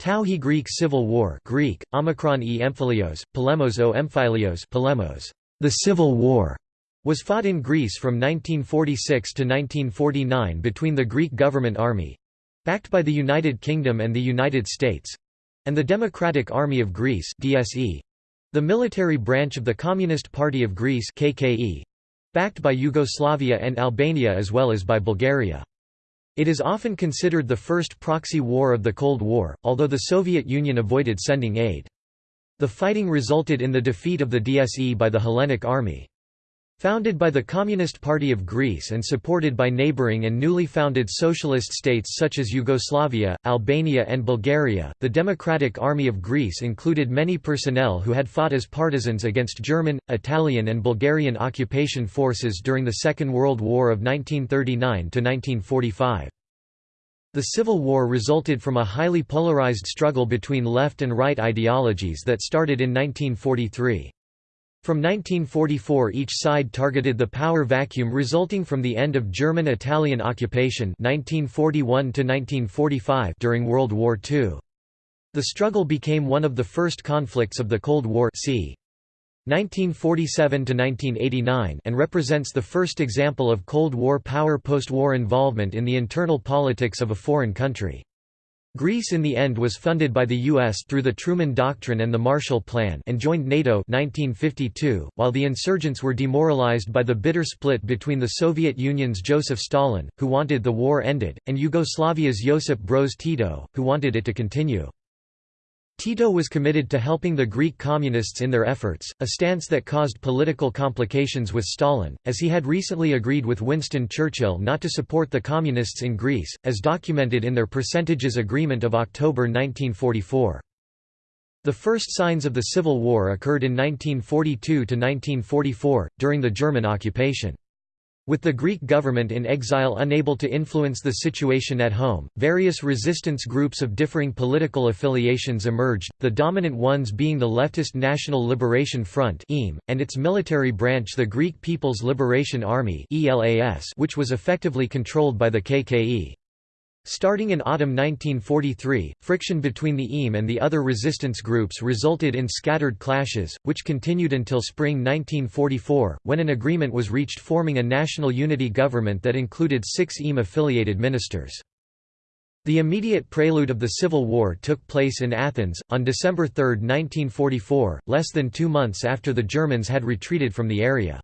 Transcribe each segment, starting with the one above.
Tauhi Greek Civil War Greek, Omicron e Emphilios, Polemos o Emphilios Polemos, the Civil War, was fought in Greece from 1946 to 1949 between the Greek government army—backed by the United Kingdom and the United States—and the Democratic Army of Greece DSE, the military branch of the Communist Party of Greece KKE, backed by Yugoslavia and Albania as well as by Bulgaria. It is often considered the first proxy war of the Cold War, although the Soviet Union avoided sending aid. The fighting resulted in the defeat of the DSE by the Hellenic Army. Founded by the Communist Party of Greece and supported by neighboring and newly founded socialist states such as Yugoslavia, Albania and Bulgaria, the Democratic Army of Greece included many personnel who had fought as partisans against German, Italian and Bulgarian occupation forces during the Second World War of 1939–1945. The Civil War resulted from a highly polarized struggle between left and right ideologies that started in 1943. From 1944 each side targeted the power vacuum resulting from the end of German-Italian occupation 1941 during World War II. The struggle became one of the first conflicts of the Cold War c. 1947–1989 and represents the first example of Cold War power post-war involvement in the internal politics of a foreign country. Greece in the end was funded by the U.S. through the Truman Doctrine and the Marshall Plan and joined NATO 1952, while the insurgents were demoralized by the bitter split between the Soviet Union's Joseph Stalin, who wanted the war ended, and Yugoslavia's Josip Broz Tito, who wanted it to continue. Tito was committed to helping the Greek communists in their efforts, a stance that caused political complications with Stalin, as he had recently agreed with Winston Churchill not to support the communists in Greece, as documented in their Percentages Agreement of October 1944. The first signs of the Civil War occurred in 1942–1944, during the German occupation. With the Greek government in exile unable to influence the situation at home, various resistance groups of differing political affiliations emerged, the dominant ones being the leftist National Liberation Front and its military branch the Greek People's Liberation Army which was effectively controlled by the KKE. Starting in autumn 1943, friction between the EAM and the other resistance groups resulted in scattered clashes, which continued until spring 1944, when an agreement was reached forming a national unity government that included six EAM-affiliated ministers. The immediate prelude of the Civil War took place in Athens, on December 3, 1944, less than two months after the Germans had retreated from the area.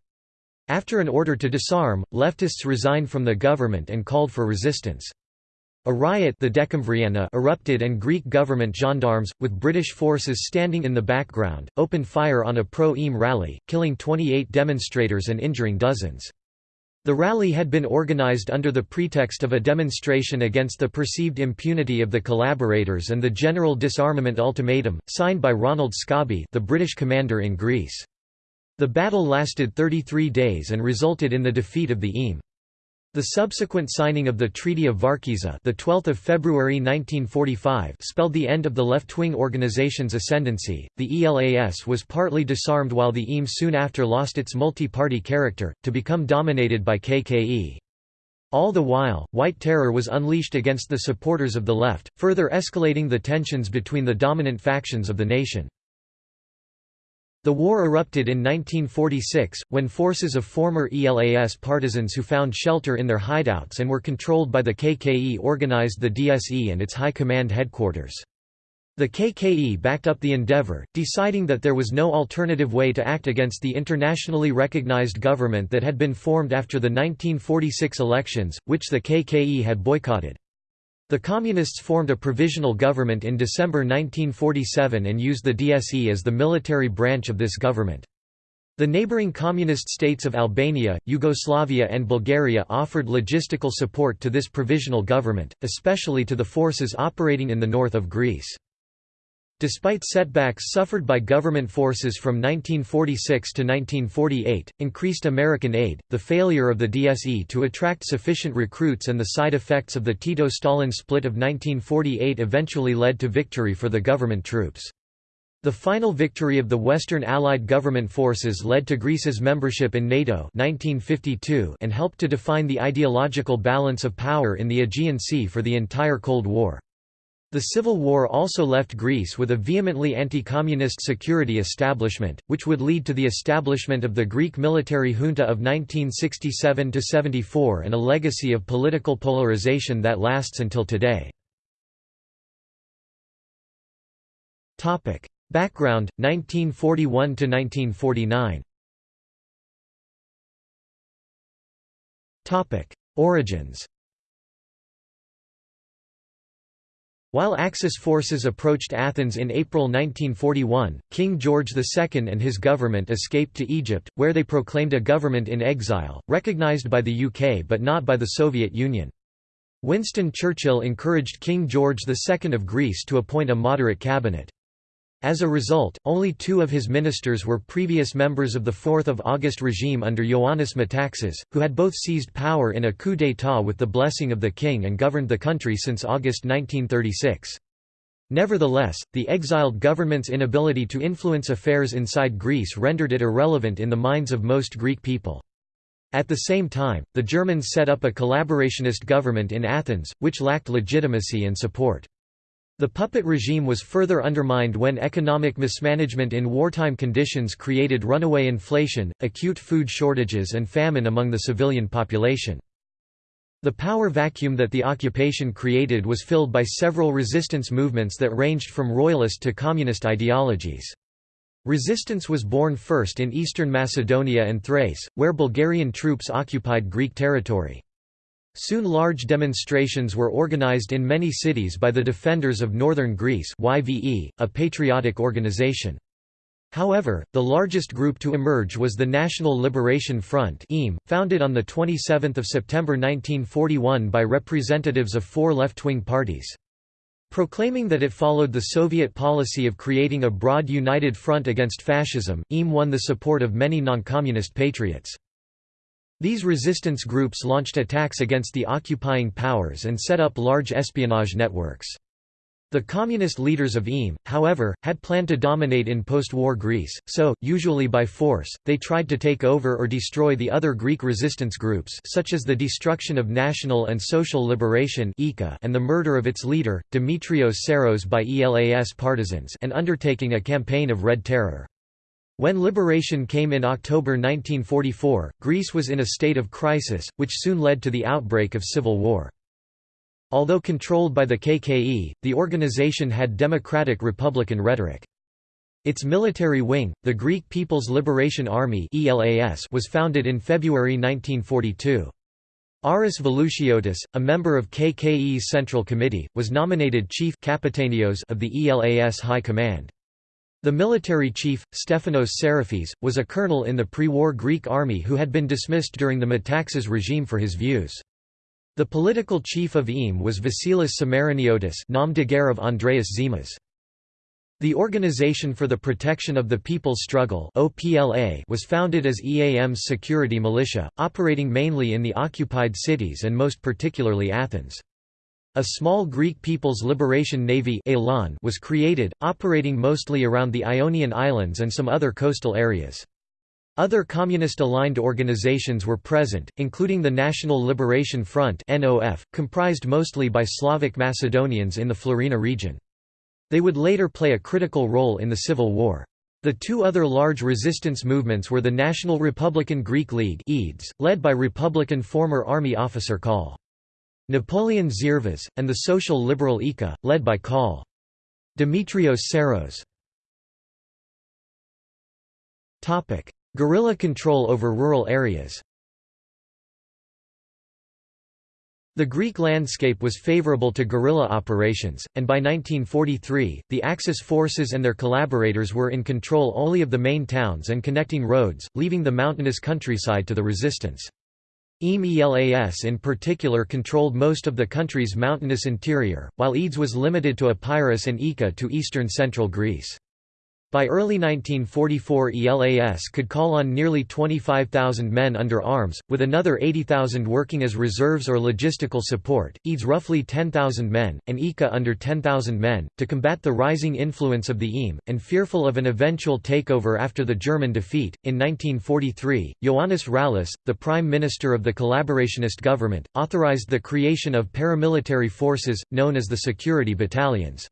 After an order to disarm, leftists resigned from the government and called for resistance. A riot the Decemvriana erupted and Greek government gendarmes, with British forces standing in the background, opened fire on a pro-EAM rally, killing 28 demonstrators and injuring dozens. The rally had been organised under the pretext of a demonstration against the perceived impunity of the collaborators and the General Disarmament Ultimatum, signed by Ronald Scobie the British commander in Greece. The battle lasted 33 days and resulted in the defeat of the EAM. The subsequent signing of the Treaty of Varkiza, the 12th of February 1945, spelled the end of the left-wing organization's ascendancy. The ELAS was partly disarmed while the EAM soon after lost its multi-party character to become dominated by KKE. All the while, white terror was unleashed against the supporters of the left, further escalating the tensions between the dominant factions of the nation. The war erupted in 1946, when forces of former ELAS partisans who found shelter in their hideouts and were controlled by the KKE organized the DSE and its high command headquarters. The KKE backed up the endeavor, deciding that there was no alternative way to act against the internationally recognized government that had been formed after the 1946 elections, which the KKE had boycotted. The Communists formed a provisional government in December 1947 and used the DSE as the military branch of this government. The neighboring communist states of Albania, Yugoslavia and Bulgaria offered logistical support to this provisional government, especially to the forces operating in the north of Greece. Despite setbacks suffered by government forces from 1946 to 1948, increased American aid, the failure of the DSE to attract sufficient recruits and the side effects of the Tito-Stalin split of 1948 eventually led to victory for the government troops. The final victory of the Western Allied government forces led to Greece's membership in NATO 1952 and helped to define the ideological balance of power in the Aegean Sea for the entire Cold War. The Civil War also left Greece with a vehemently anti-communist security establishment, which would lead to the establishment of the Greek military junta of 1967–74 and a legacy of political polarization that lasts until today. Background, 1941–1949 Origins While Axis forces approached Athens in April 1941, King George II and his government escaped to Egypt, where they proclaimed a government in exile, recognized by the UK but not by the Soviet Union. Winston Churchill encouraged King George II of Greece to appoint a moderate cabinet. As a result, only two of his ministers were previous members of the 4th of August regime under Ioannis Metaxas, who had both seized power in a coup d'état with the blessing of the king and governed the country since August 1936. Nevertheless, the exiled government's inability to influence affairs inside Greece rendered it irrelevant in the minds of most Greek people. At the same time, the Germans set up a collaborationist government in Athens, which lacked legitimacy and support. The puppet regime was further undermined when economic mismanagement in wartime conditions created runaway inflation, acute food shortages and famine among the civilian population. The power vacuum that the occupation created was filled by several resistance movements that ranged from royalist to communist ideologies. Resistance was born first in eastern Macedonia and Thrace, where Bulgarian troops occupied Greek territory. Soon large demonstrations were organized in many cities by the Defenders of Northern Greece YVE, a patriotic organization. However, the largest group to emerge was the National Liberation Front founded on 27 September 1941 by representatives of four left-wing parties. Proclaiming that it followed the Soviet policy of creating a broad united front against fascism, EAM won the support of many non-communist patriots. These resistance groups launched attacks against the occupying powers and set up large espionage networks. The communist leaders of EAM, however, had planned to dominate in post-war Greece, so, usually by force, they tried to take over or destroy the other Greek resistance groups such as the destruction of National and Social Liberation and the murder of its leader, Dimitrios Psaros by ELAS partisans and undertaking a campaign of Red Terror. When liberation came in October 1944, Greece was in a state of crisis, which soon led to the outbreak of civil war. Although controlled by the KKE, the organization had democratic-republican rhetoric. Its military wing, the Greek People's Liberation Army was founded in February 1942. Aris Velouchiotis, a member of KKE's Central Committee, was nominated chief of the ELAS High Command. The military chief, Stefanos Sarafis, was a colonel in the pre-war Greek army who had been dismissed during the Metaxas regime for his views. The political chief of EAM was Vasilis Samariniotis nom de guerre of Andreas Zimas. The Organization for the Protection of the People's Struggle was founded as EAM's security militia, operating mainly in the occupied cities and most particularly Athens. A small Greek People's Liberation Navy was created, operating mostly around the Ionian Islands and some other coastal areas. Other communist-aligned organizations were present, including the National Liberation Front comprised mostly by Slavic Macedonians in the Florina region. They would later play a critical role in the Civil War. The two other large resistance movements were the National Republican Greek League led by Republican former army officer Col. Napoleon Zervas, and the social liberal EKKA, led by Col. Dimitrios Psaros. Guerrilla control over rural areas The Greek landscape was favorable to guerrilla operations, and by 1943, the Axis forces and their collaborators were in control only of the main towns and connecting roads, leaving the mountainous countryside to the resistance. EAM-ELAS in particular controlled most of the country's mountainous interior, while EDES was limited to Epirus and EKKA to eastern central Greece. By early 1944 ELAS could call on nearly 25,000 men under arms, with another 80,000 working as reserves or logistical support, EDES roughly 10,000 men, and EKKA under 10,000 men, to combat the rising influence of the EAM, and fearful of an eventual takeover after the German defeat. In 1943, Ioannis Rallis, the Prime Minister of the collaborationist government, authorized the creation of paramilitary forces, known as the Security Battalions.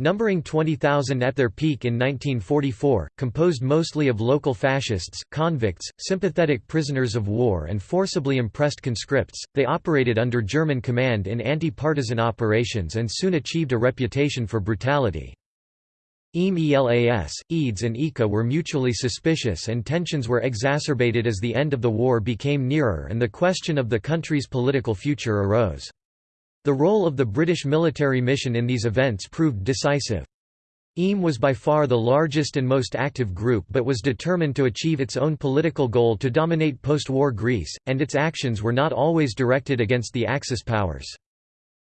Numbering 20,000 at their peak in 1944, composed mostly of local fascists, convicts, sympathetic prisoners of war and forcibly impressed conscripts, they operated under German command in anti-partisan operations and soon achieved a reputation for brutality. EAM-ELAS, EDES and EKKA were mutually suspicious and tensions were exacerbated as the end of the war became nearer and the question of the country's political future arose. The role of the British military mission in these events proved decisive. EAM was by far the largest and most active group but was determined to achieve its own political goal to dominate post-war Greece, and its actions were not always directed against the Axis powers.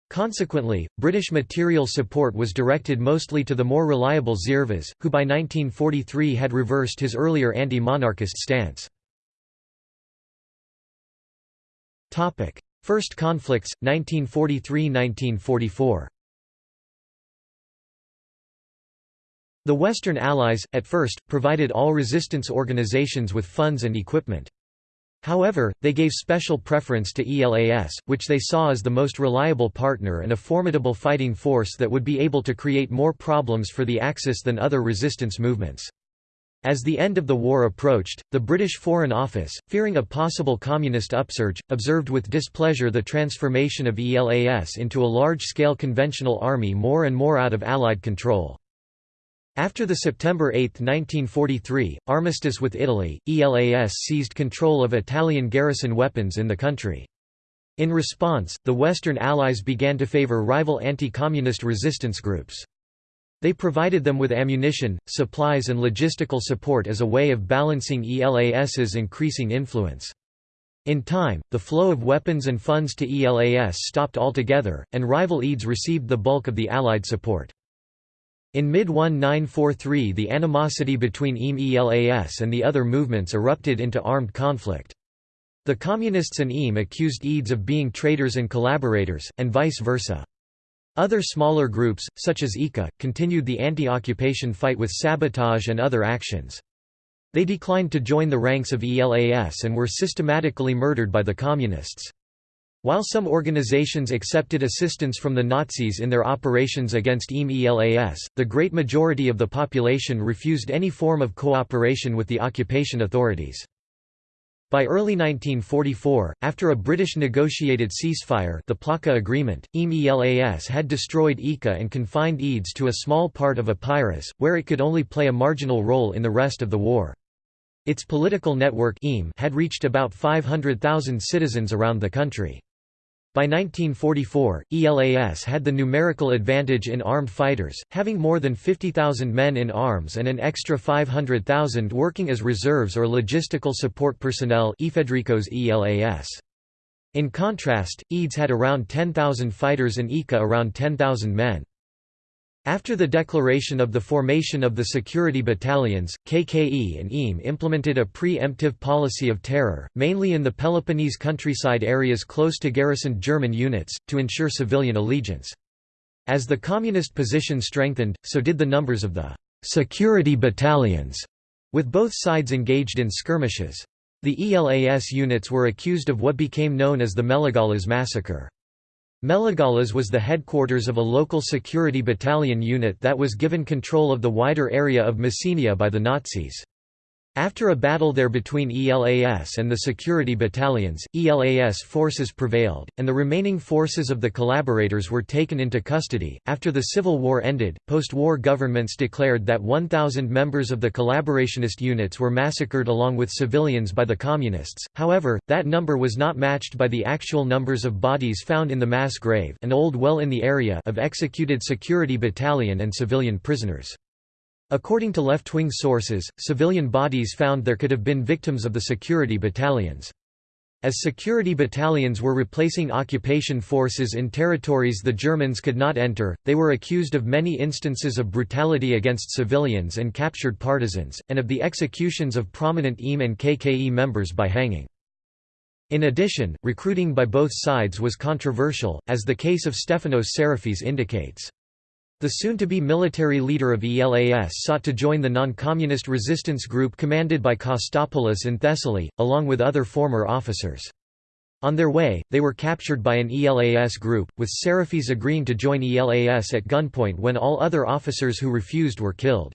Consequently, British material support was directed mostly to the more reliable Zervas, who by 1943 had reversed his earlier anti-monarchist stance. First conflicts, 1943–1944 The Western Allies, at first, provided all resistance organizations with funds and equipment. However, they gave special preference to ELAS, which they saw as the most reliable partner and a formidable fighting force that would be able to create more problems for the Axis than other resistance movements. As the end of the war approached, the British Foreign Office, fearing a possible communist upsurge, observed with displeasure the transformation of ELAS into a large-scale conventional army more and more out of Allied control. After the September 8, 1943, armistice with Italy, ELAS seized control of Italian garrison weapons in the country. In response, the Western Allies began to favor rival anti-communist resistance groups. They provided them with ammunition, supplies and logistical support as a way of balancing ELAS's increasing influence. In time, the flow of weapons and funds to ELAS stopped altogether, and rival EDES received the bulk of the Allied support. In mid-1943 the animosity between EAM-ELAS and the other movements erupted into armed conflict. The Communists and EAM accused EDES of being traitors and collaborators, and vice versa. Other smaller groups, such as EKKA, continued the anti-occupation fight with sabotage and other actions. They declined to join the ranks of ELAS and were systematically murdered by the Communists. While some organizations accepted assistance from the Nazis in their operations against EAM-ELAS, the great majority of the population refused any form of cooperation with the occupation authorities. By early 1944, after a British negotiated ceasefire the Plaka Agreement, EAM-ELAS had destroyed EKKA and confined EDES to a small part of Epirus, where it could only play a marginal role in the rest of the war. Its political network had reached about 500,000 citizens around the country. By 1944, ELAS had the numerical advantage in armed fighters, having more than 50,000 men in arms and an extra 500,000 working as reserves or logistical support personnel ELAS. In contrast, EDES had around 10,000 fighters and EKKA around 10,000 men. After the declaration of the formation of the security battalions, KKE and EAM implemented a pre-emptive policy of terror, mainly in the Peloponnese countryside areas close to garrisoned German units, to ensure civilian allegiance. As the communist position strengthened, so did the numbers of the security battalions, with both sides engaged in skirmishes. The ELAS units were accused of what became known as the Meligalas massacre. Meligalas was the headquarters of a local security battalion unit that was given control of the wider area of Messenia by the Nazis. After a battle there between ELAS and the security battalions, ELAS forces prevailed, and the remaining forces of the collaborators were taken into custody. After the Civil War ended, post war governments declared that 1,000 members of the collaborationist units were massacred along with civilians by the Communists, however, that number was not matched by the actual numbers of bodies found in the mass grave an old well in the area of executed security battalion and civilian prisoners. According to left-wing sources, civilian bodies found there could have been victims of the security battalions. As security battalions were replacing occupation forces in territories the Germans could not enter, they were accused of many instances of brutality against civilians and captured partisans, and of the executions of prominent EAM and KKE members by hanging. In addition, recruiting by both sides was controversial, as the case of Stefanos Sarafis indicates. The soon-to-be military leader of ELAS sought to join the non-communist resistance group commanded by Kostopoulos in Thessaly, along with other former officers. On their way, they were captured by an ELAS group, with Sarafis agreeing to join ELAS at gunpoint when all other officers who refused were killed.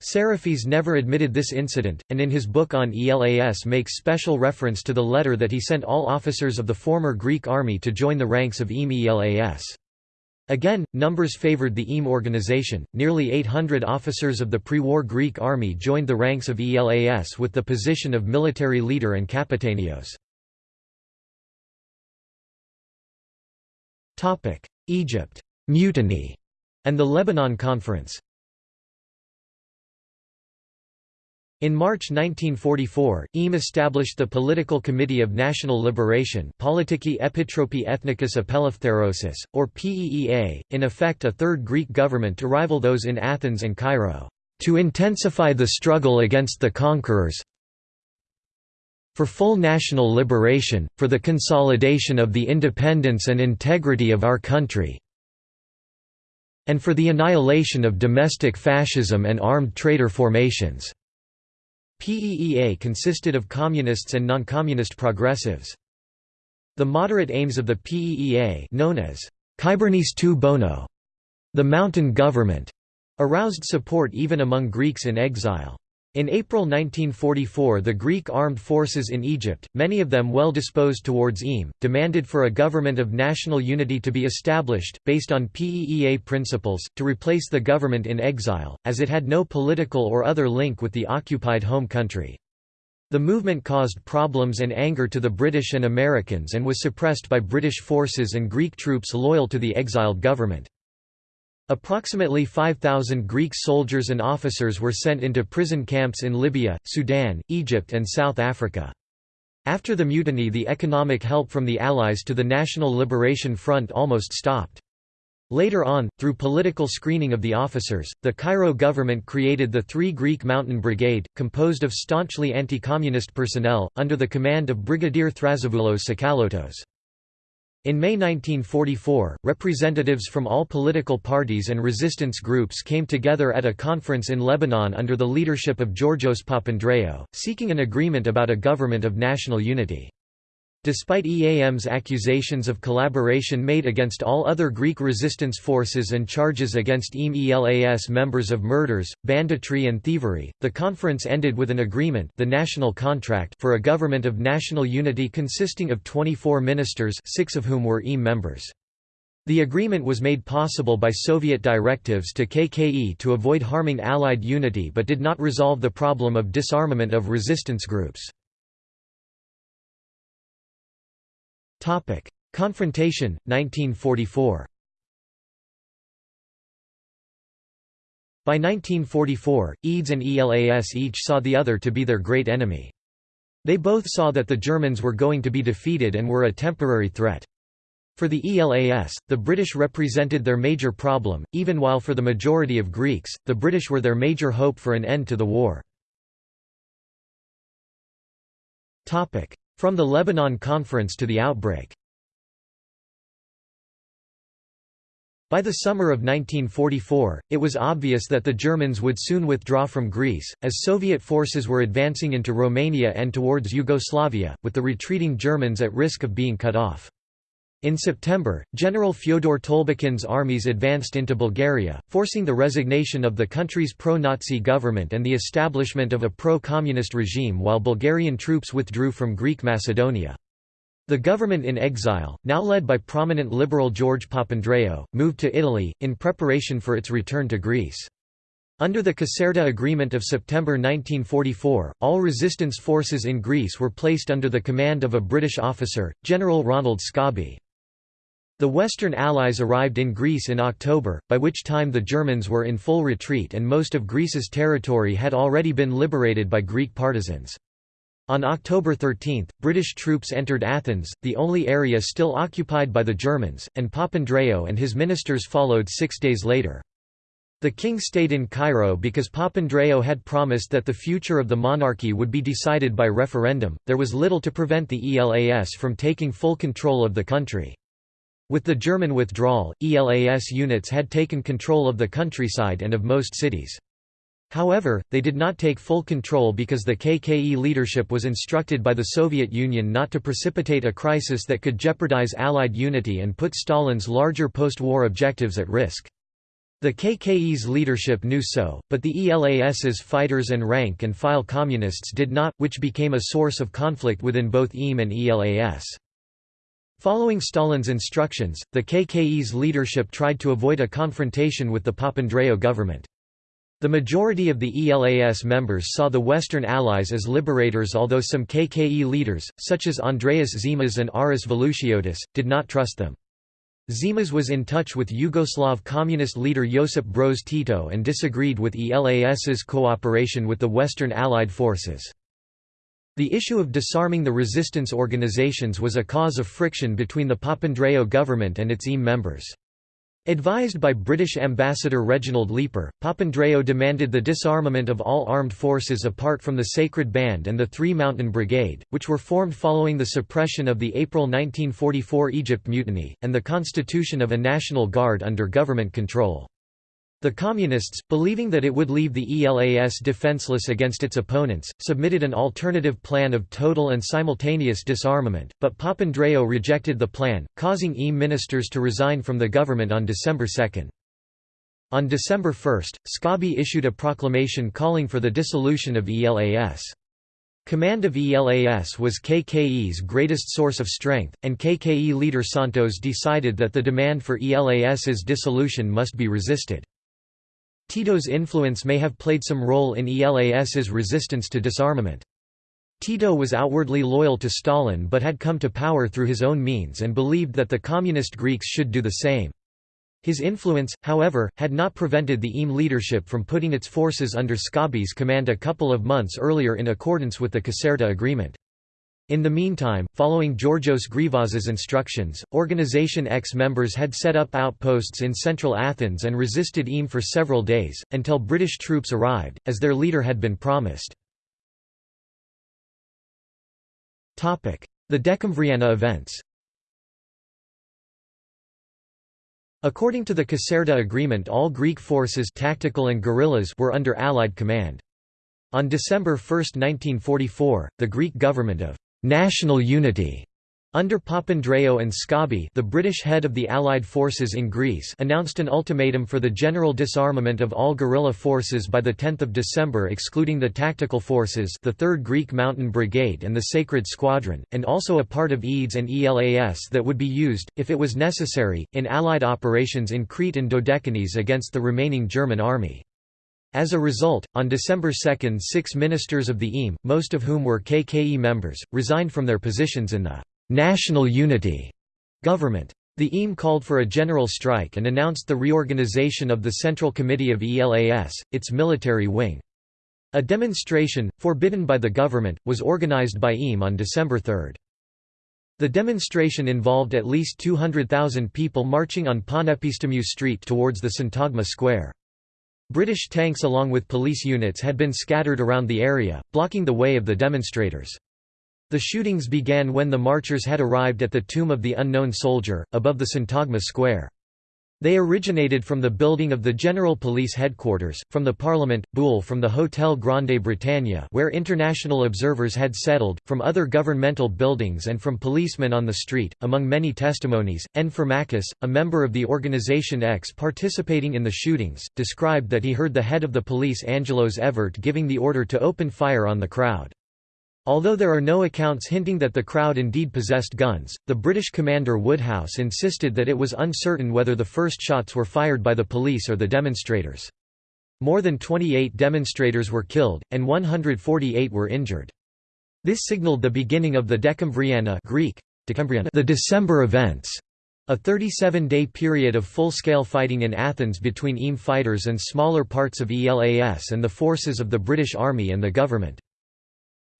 Sarafis never admitted this incident, and in his book on ELAS makes special reference to the letter that he sent all officers of the former Greek army to join the ranks of EAM ELAS. Again, numbers favored the EAM organization. Nearly 800 officers of the pre-war Greek army joined the ranks of ELAS with the position of military leader and capitanios. Egypt, mutiny, and the Lebanon Conference. In March 1944, EAM established the Political Committee of National Liberation Politiki Epitropi Ethnikis Apeleutherosis, or PEEA, in effect a third Greek government to rival those in Athens and Cairo, "...to intensify the struggle against the conquerors for full national liberation, for the consolidation of the independence and integrity of our country and for the annihilation of domestic fascism and armed traitor formations." PEEA consisted of communists and non-communist progressives. The moderate aims of the PEEA known as Kybernis tu Bono, the mountain government, aroused support even among Greeks in exile. In April 1944 the Greek armed forces in Egypt, many of them well disposed towards EAM, demanded for a government of national unity to be established, based on PEEA principles, to replace the government in exile, as it had no political or other link with the occupied home country. The movement caused problems and anger to the British and Americans and was suppressed by British forces and Greek troops loyal to the exiled government. Approximately 5,000 Greek soldiers and officers were sent into prison camps in Libya, Sudan, Egypt and South Africa. After the mutiny the economic help from the Allies to the National Liberation Front almost stopped. Later on, through political screening of the officers, the Cairo government created the Three Greek Mountain Brigade, composed of staunchly anti-communist personnel, under the command of Brigadier Thrasyvoulos Tsakalotos. In May 1944, representatives from all political parties and resistance groups came together at a conference in Lebanon under the leadership of Georgios Papandreou, seeking an agreement about a government of national unity. Despite EAM's accusations of collaboration made against all other Greek resistance forces and charges against EAM ELAS members of murders, banditry and thievery, the conference ended with an agreement the National Contract for a government of national unity consisting of 24 ministers six of whom were EAM members. The agreement was made possible by Soviet directives to KKE to avoid harming Allied unity but did not resolve the problem of disarmament of resistance groups. Topic: Confrontation 1944. By 1944, EDES and ELAS each saw the other to be their great enemy. They both saw that the Germans were going to be defeated and were a temporary threat. For the ELAS, the British represented their major problem, even while for the majority of Greeks, the British were their major hope for an end to the war. From the Lebanon Conference to the outbreak By the summer of 1944, it was obvious that the Germans would soon withdraw from Greece, as Soviet forces were advancing into Romania and towards Yugoslavia, with the retreating Germans at risk of being cut off. In September, General Fyodor Tolbukhin's armies advanced into Bulgaria, forcing the resignation of the country's pro-Nazi government and the establishment of a pro-communist regime while Bulgarian troops withdrew from Greek Macedonia. The government in exile, now led by prominent liberal George Papandreou, moved to Italy, in preparation for its return to Greece. Under the Caserta Agreement of September 1944, all resistance forces in Greece were placed under the command of a British officer, General Ronald Scobie. The Western Allies arrived in Greece in October, by which time the Germans were in full retreat and most of Greece's territory had already been liberated by Greek partisans. On October 13, British troops entered Athens, the only area still occupied by the Germans, and Papandreou and his ministers followed six days later. The king stayed in Cairo because Papandreou had promised that the future of the monarchy would be decided by referendum. There was little to prevent the ELAS from taking full control of the country. With the German withdrawal, ELAS units had taken control of the countryside and of most cities. However, they did not take full control because the KKE leadership was instructed by the Soviet Union not to precipitate a crisis that could jeopardize Allied unity and put Stalin's larger post-war objectives at risk. The KKE's leadership knew so, but the ELAS's fighters and rank-and-file communists did not, which became a source of conflict within both EAM and ELAS. Following Stalin's instructions, the KKE's leadership tried to avoid a confrontation with the Papandreou government. The majority of the ELAS members saw the Western Allies as liberators although some KKE leaders, such as Andreas Zimas and Aris Velouchiotis, did not trust them. Zimas was in touch with Yugoslav communist leader Josip Broz Tito and disagreed with ELAS's cooperation with the Western Allied forces. The issue of disarming the resistance organizations was a cause of friction between the Papandreou government and its EAM members. Advised by British Ambassador Reginald Leeper, Papandreou demanded the disarmament of all armed forces apart from the Sacred Band and the Three Mountain Brigade, which were formed following the suppression of the April 1944 Egypt Mutiny, and the constitution of a National Guard under government control. The Communists, believing that it would leave the ELAS defenseless against its opponents, submitted an alternative plan of total and simultaneous disarmament, but Papandreou rejected the plan, causing EAM ministers to resign from the government on December 2. On December 1, Scobie issued a proclamation calling for the dissolution of ELAS. Command of ELAS was KKE's greatest source of strength, and KKE leader Siantos decided that the demand for ELAS's dissolution must be resisted. Tito's influence may have played some role in ELAS's resistance to disarmament. Tito was outwardly loyal to Stalin but had come to power through his own means and believed that the communist Greeks should do the same. His influence, however, had not prevented the EAM leadership from putting its forces under Scobie's command a couple of months earlier in accordance with the Caserta Agreement. In the meantime, following Georgios Grivas's instructions, Organization X members had set up outposts in central Athens and resisted EAM for several days, until British troops arrived, as their leader had been promised. The Decemvriana events According to the Caserta Agreement all Greek forces tactical and guerrillas were under Allied command. On December 1, 1944, the Greek government of national unity under Papandreou and Scobie the British head of the Allied forces in Greece announced an ultimatum for the general disarmament of all guerrilla forces by 10 December excluding the tactical forces the 3rd Greek Mountain Brigade and the Sacred Squadron, and also a part of EDES and ELAS that would be used, if it was necessary, in Allied operations in Crete and Dodecanese against the remaining German army. As a result, on December 2 six ministers of the EAM, most of whom were KKE members, resigned from their positions in the «national unity» government. The EAM called for a general strike and announced the reorganization of the Central Committee of ELAS, its military wing. A demonstration, forbidden by the government, was organized by EAM on December 3. The demonstration involved at least 200,000 people marching on Panepistimiou Street towards the Syntagma Square. British tanks along with police units had been scattered around the area, blocking the way of the demonstrators. The shootings began when the marchers had arrived at the Tomb of the Unknown Soldier, above the Syntagma Square. They originated from the building of the General Police Headquarters, from the Parliament, Boule from the Hôtel Grande Bretagne where international observers had settled, from other governmental buildings and from policemen on the street. Among many testimonies, N. Farmakis, a member of the Organization X participating in the shootings, described that he heard the head of the police Angelos Evert giving the order to open fire on the crowd. Although there are no accounts hinting that the crowd indeed possessed guns, the British commander Woodhouse insisted that it was uncertain whether the first shots were fired by the police or the demonstrators. More than 28 demonstrators were killed, and 148 were injured. This signaled the beginning of the Decemvriana Greek, the December events, a 37-day period of full-scale fighting in Athens between EAM fighters and smaller parts of ELAS and the forces of the British Army and the government.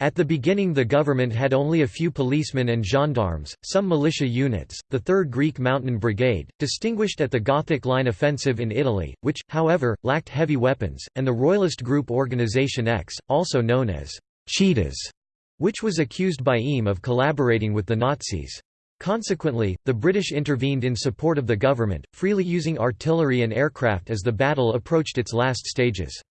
At the beginning the government had only a few policemen and gendarmes, some militia units, the 3rd Greek Mountain Brigade, distinguished at the Gothic Line offensive in Italy, which, however, lacked heavy weapons, and the royalist group Organisation X, also known as «cheetahs», which was accused by Eames of collaborating with the Nazis. Consequently, the British intervened in support of the government, freely using artillery and aircraft as the battle approached its last stages.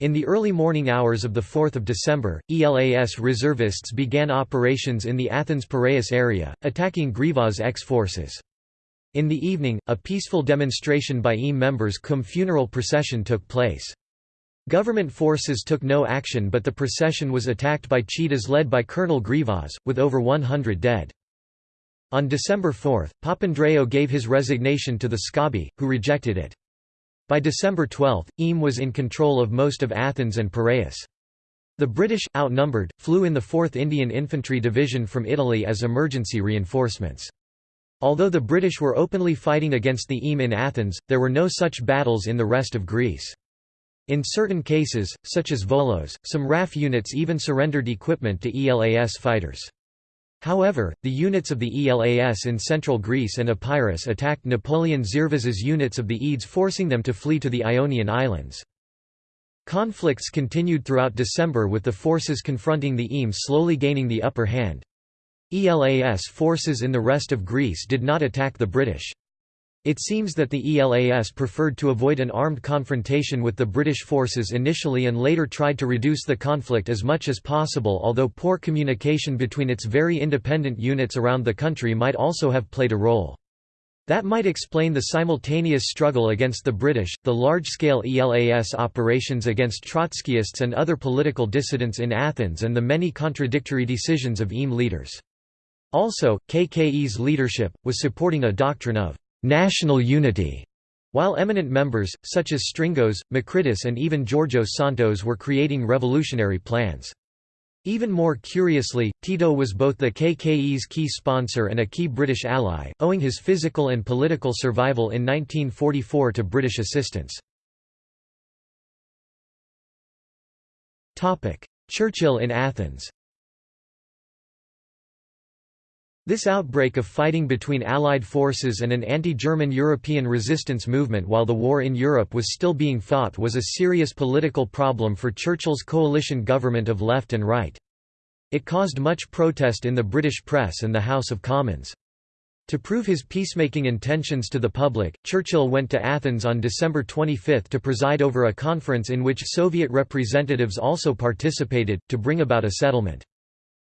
In the early morning hours of 4 December, ELAS reservists began operations in the Athens-Piraeus area, attacking Grivas X forces. In the evening, a peaceful demonstration by EAM members cum funeral procession took place. Government forces took no action but the procession was attacked by cheetahs led by Colonel Grivas, with over 100 dead. On December 4, Papandreou gave his resignation to the Scobie, who rejected it. By December 12, Eam was in control of most of Athens and Piraeus. The British, outnumbered, flew in the 4th Indian Infantry Division from Italy as emergency reinforcements. Although the British were openly fighting against the Eam in Athens, there were no such battles in the rest of Greece. In certain cases, such as Volos, some RAF units even surrendered equipment to ELAS fighters. However, the units of the ELAS in central Greece and Epirus attacked Napoleon Zervas's units of the EDES forcing them to flee to the Ionian Islands. Conflicts continued throughout December with the forces confronting the Eames slowly gaining the upper hand. ELAS forces in the rest of Greece did not attack the British. It seems that the ELAS preferred to avoid an armed confrontation with the British forces initially and later tried to reduce the conflict as much as possible although poor communication between its very independent units around the country might also have played a role. That might explain the simultaneous struggle against the British, the large-scale ELAS operations against Trotskyists and other political dissidents in Athens and the many contradictory decisions of EAM leaders. Also, KKE's leadership, was supporting a doctrine of national unity, while eminent members, such as Stringos, Makritis and even Georgios Siantos were creating revolutionary plans. Even more curiously, Tito was both the KKE's key sponsor and a key British ally, owing his physical and political survival in 1944 to British assistance. Churchill in Athens This outbreak of fighting between Allied forces and an anti-German European resistance movement while the war in Europe was still being fought was a serious political problem for Churchill's coalition government of left and right. It caused much protest in the British press and the House of Commons. To prove his peacemaking intentions to the public, Churchill went to Athens on December 25 to preside over a conference in which Soviet representatives also participated, to bring about a settlement.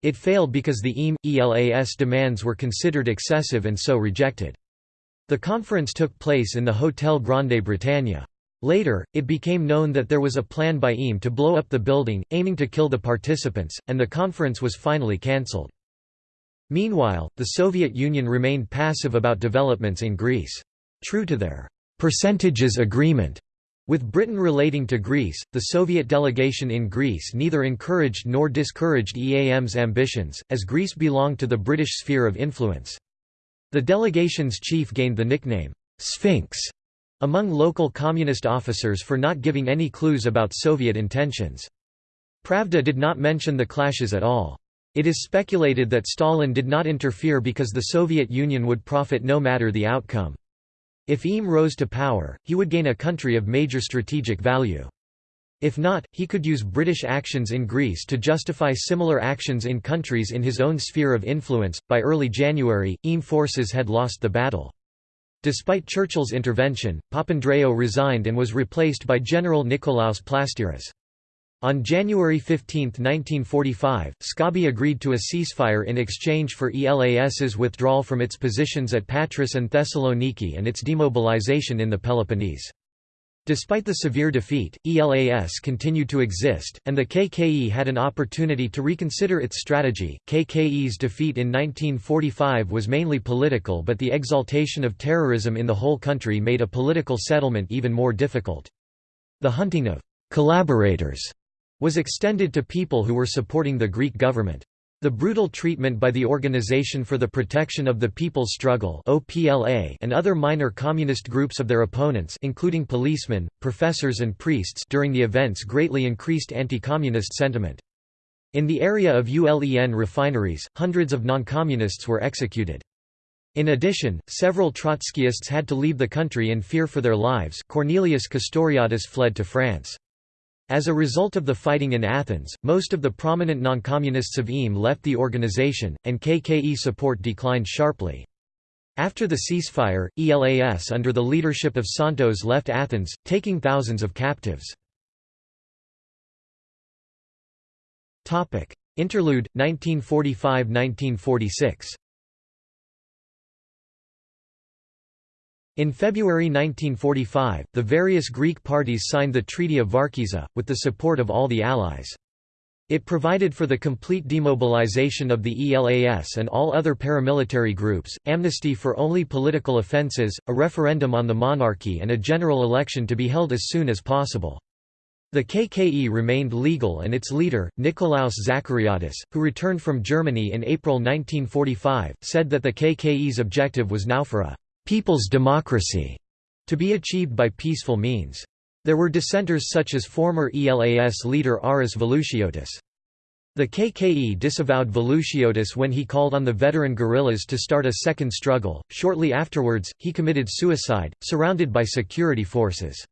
It failed because the EAM, ELAS demands were considered excessive and so rejected. The conference took place in the Hotel Grande Bretagne. Later, it became known that there was a plan by EAM to blow up the building, aiming to kill the participants, and the conference was finally cancelled. Meanwhile, the Soviet Union remained passive about developments in Greece. True to their percentages agreement with Britain relating to Greece, the Soviet delegation in Greece neither encouraged nor discouraged EAM's ambitions, as Greece belonged to the British sphere of influence. The delegation's chief gained the nickname, Sphinx, among local communist officers for not giving any clues about Soviet intentions. Pravda did not mention the clashes at all. It is speculated that Stalin did not interfere because the Soviet Union would profit no matter the outcome. If Eam rose to power, he would gain a country of major strategic value. If not, he could use British actions in Greece to justify similar actions in countries in his own sphere of influence. By early January, Eam forces had lost the battle. Despite Churchill's intervention, Papandreou resigned and was replaced by General Nikolaos Plastiras. On January 15, 1945, Scobie agreed to a ceasefire in exchange for ELAS's withdrawal from its positions at Patras and Thessaloniki and its demobilization in the Peloponnese. Despite the severe defeat, ELAS continued to exist, and the KKE had an opportunity to reconsider its strategy. KKE's defeat in 1945 was mainly political, but the exaltation of terrorism in the whole country made a political settlement even more difficult. The hunting of collaborators was extended to people who were supporting the Greek government. The brutal treatment by the Organization for the Protection of the People's Struggle and other minor communist groups of their opponents including policemen, professors and priests during the events greatly increased anti-communist sentiment. In the area of ULEN refineries, hundreds of non-communists were executed. In addition, several Trotskyists had to leave the country in fear for their lives Cornelius Castoriadis fled to France. As a result of the fighting in Athens, most of the prominent noncommunists of EAM left the organization, and KKE support declined sharply. After the ceasefire, ELAS under the leadership of Siantos left Athens, taking thousands of captives. Interlude, 1945–1946 In February 1945, the various Greek parties signed the Treaty of Varkiza, with the support of all the Allies. It provided for the complete demobilization of the ELAS and all other paramilitary groups, amnesty for only political offences, a referendum on the monarchy and a general election to be held as soon as possible. The KKE remained legal and its leader, Nikolaos Zachariadis, who returned from Germany in April 1945, said that the KKE's objective was now for a «people's democracy» to be achieved by peaceful means. There were dissenters such as former ELAS leader Aris Velouchiotis. The KKE disavowed Velouchiotis when he called on the veteran guerrillas to start a second struggle. Shortly afterwards, he committed suicide, surrounded by security forces.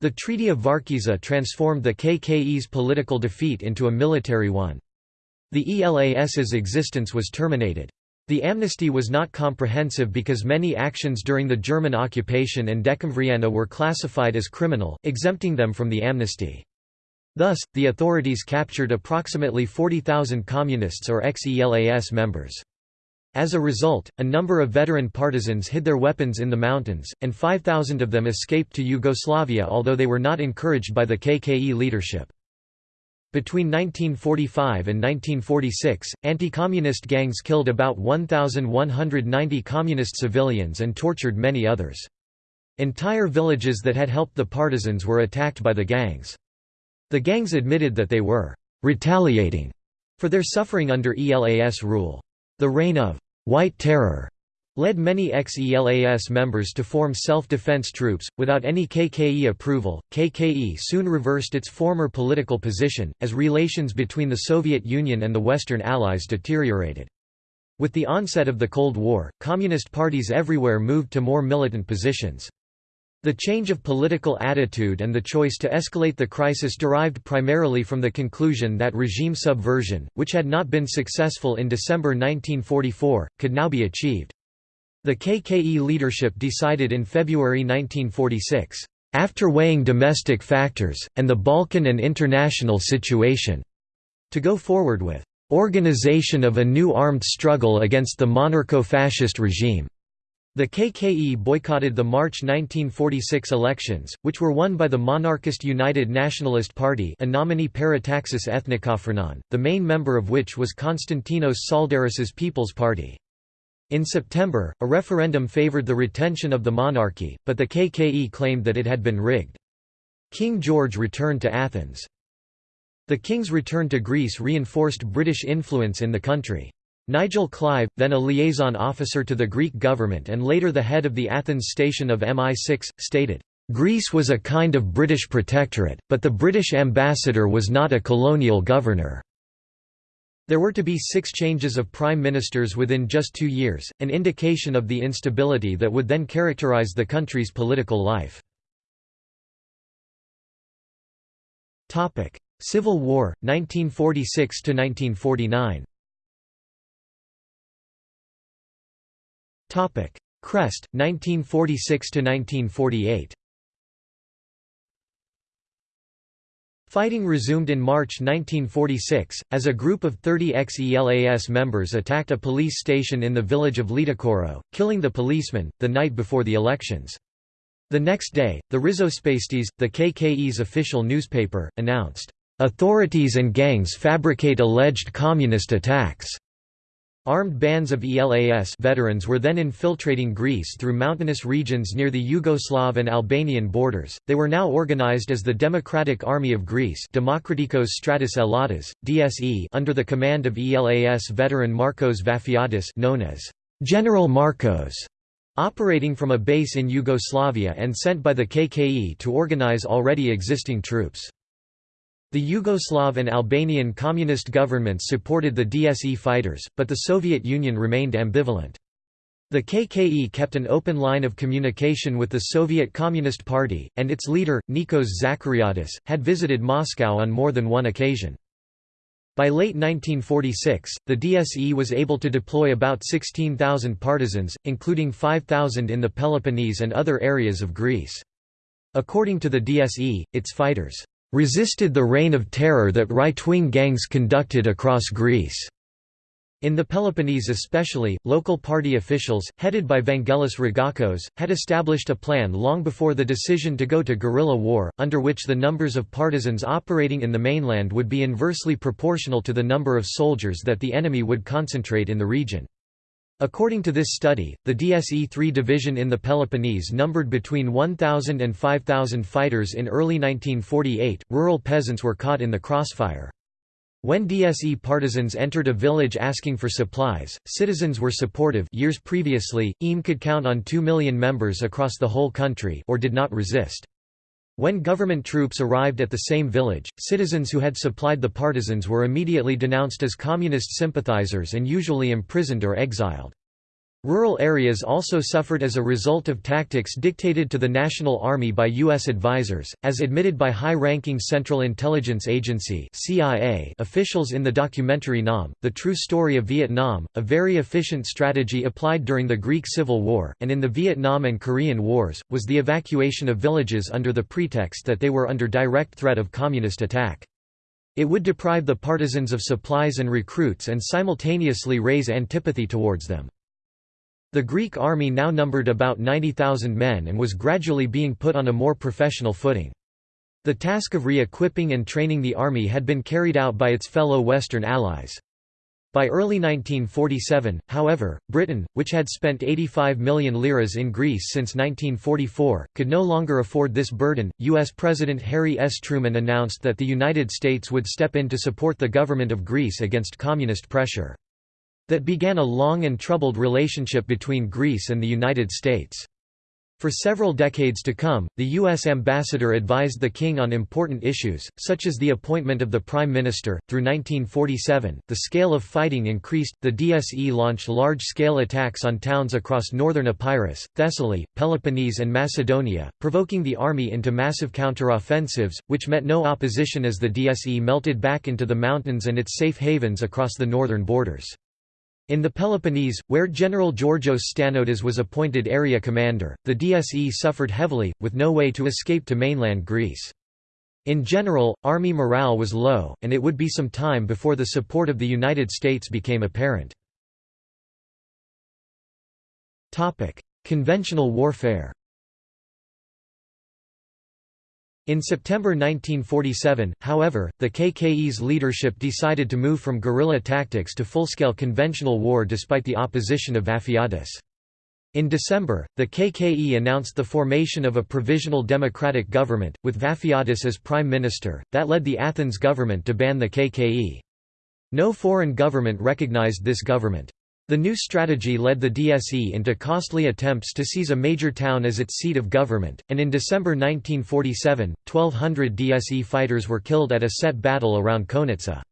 The Treaty of Varkiza transformed the KKE's political defeat into a military one. The ELAS's existence was terminated. The amnesty was not comprehensive because many actions during the German occupation and Decemvriana were classified as criminal, exempting them from the amnesty. Thus, the authorities captured approximately 40,000 communists or ex-ELAS members. As a result, a number of veteran partisans hid their weapons in the mountains, and 5,000 of them escaped to Yugoslavia although they were not encouraged by the KKE leadership. Between 1945 and 1946, anti-communist gangs killed about 1,190 communist civilians and tortured many others. Entire villages that had helped the partisans were attacked by the gangs. The gangs admitted that they were «retaliating» for their suffering under ELAS rule. The reign of «white terror» led many ex-ELAS members to form self-defense troops, without any KKE approval. KKE soon reversed its former political position, as relations between the Soviet Union and the Western Allies deteriorated. With the onset of the Cold War, communist parties everywhere moved to more militant positions. The change of political attitude and the choice to escalate the crisis derived primarily from the conclusion that regime subversion, which had not been successful in December 1944, could now be achieved. The KKE leadership decided in February 1946, "...after weighing domestic factors, and the Balkan and international situation," to go forward with "...organization of a new armed struggle against the monarcho-fascist regime." The KKE boycotted the March 1946 elections, which were won by the monarchist United Nationalist Party Anomini Parataxis Ethnikophrenon, the main member of which was Konstantinos Tsaldaris's People's Party. In September, a referendum favored the retention of the monarchy, but the KKE claimed that it had been rigged. King George returned to Athens. The king's return to Greece reinforced British influence in the country. Nigel Clive, then a liaison officer to the Greek government and later the head of the Athens station of MI6, stated, "...Greece was a kind of British protectorate, but the British ambassador was not a colonial governor." There were to be six changes of prime ministers within just two years, an indication of the instability that would then characterize the country's political life. Civil War, 1946–1949 Crest, 1946–1948 Fighting resumed in March 1946, as a group of 30 ex-ELAS members attacked a police station in the village of Lidikoro, killing the policeman, the night before the elections. The next day, the Rizospaistis, the KKE's official newspaper, announced, "...authorities and gangs fabricate alleged communist attacks." Armed bands of ELAS veterans were then infiltrating Greece through mountainous regions near the Yugoslav and Albanian borders. They were now organized as the Democratic Army of Greece, Demokratikos Stratos Elladas, DSE, under the command of ELAS veteran Marcos Vafiadis, known as General Marcos, operating from a base in Yugoslavia and sent by the KKE to organize already existing troops. The Yugoslav and Albanian communist governments supported the DSE fighters, but the Soviet Union remained ambivalent. The KKE kept an open line of communication with the Soviet Communist Party, and its leader, Nikos Zachariadis, had visited Moscow on more than one occasion. By late 1946, the DSE was able to deploy about 16,000 partisans, including 5,000 in the Peloponnese and other areas of Greece. According to the DSE, its fighters resisted the reign of terror that right-wing gangs conducted across Greece. In the Peloponnese especially, local party officials, headed by Vangelis Ragakos, had established a plan long before the decision to go to guerrilla war, under which the numbers of partisans operating in the mainland would be inversely proportional to the number of soldiers that the enemy would concentrate in the region. According to this study, the DSE-3 division in the Peloponnese numbered between 1,000 and 5,000 fighters in early 1948. Rural peasants were caught in the crossfire. When DSE partisans entered a village asking for supplies, citizens were supportive years previously, EAM could count on 2 million members across the whole country or did not resist. When government troops arrived at the same village, citizens who had supplied the partisans were immediately denounced as communist sympathizers and usually imprisoned or exiled. Rural areas also suffered as a result of tactics dictated to the National Army by U.S. advisers, as admitted by high-ranking Central Intelligence Agency (CIA) officials in the documentary Nam, The True Story of Vietnam, a very efficient strategy applied during the Greek Civil War, and in the Vietnam and Korean Wars, was the evacuation of villages under the pretext that they were under direct threat of communist attack. It would deprive the partisans of supplies and recruits and simultaneously raise antipathy towards them. The Greek army now numbered about 90,000 men and was gradually being put on a more professional footing. The task of re-equipping and training the army had been carried out by its fellow Western allies. By early 1947, however, Britain, which had spent 85 million liras in Greece since 1944, could no longer afford this burden. U.S. President Harry S. Truman announced that the United States would step in to support the government of Greece against communist pressure that began a long and troubled relationship between Greece and the United States. For several decades to come, the U.S. ambassador advised the king on important issues, such as the appointment of the prime minister. Through 1947, the scale of fighting increased. The DSE launched large scale attacks on towns across northern Epirus, Thessaly, Peloponnese, and Macedonia, provoking the army into massive counteroffensives, which met no opposition as the DSE melted back into the mountains and its safe havens across the northern borders. In the Peloponnese, where General Georgios Stanotis was appointed area commander, the DSE suffered heavily, with no way to escape to mainland Greece. In general, army morale was low, and it would be some time before the support of the United States became apparent. Conventional warfare In September 1947, however, the KKE's leadership decided to move from guerrilla tactics to full-scale conventional war despite the opposition of Vafiadis. In December, the KKE announced the formation of a provisional democratic government, with Vafiadis as prime minister, that led the Athens government to ban the KKE. No foreign government recognized this government. The new strategy led the DSE into costly attempts to seize a major town as its seat of government, and in December 1947, 1,200 DSE fighters were killed at a set battle around Konitsa.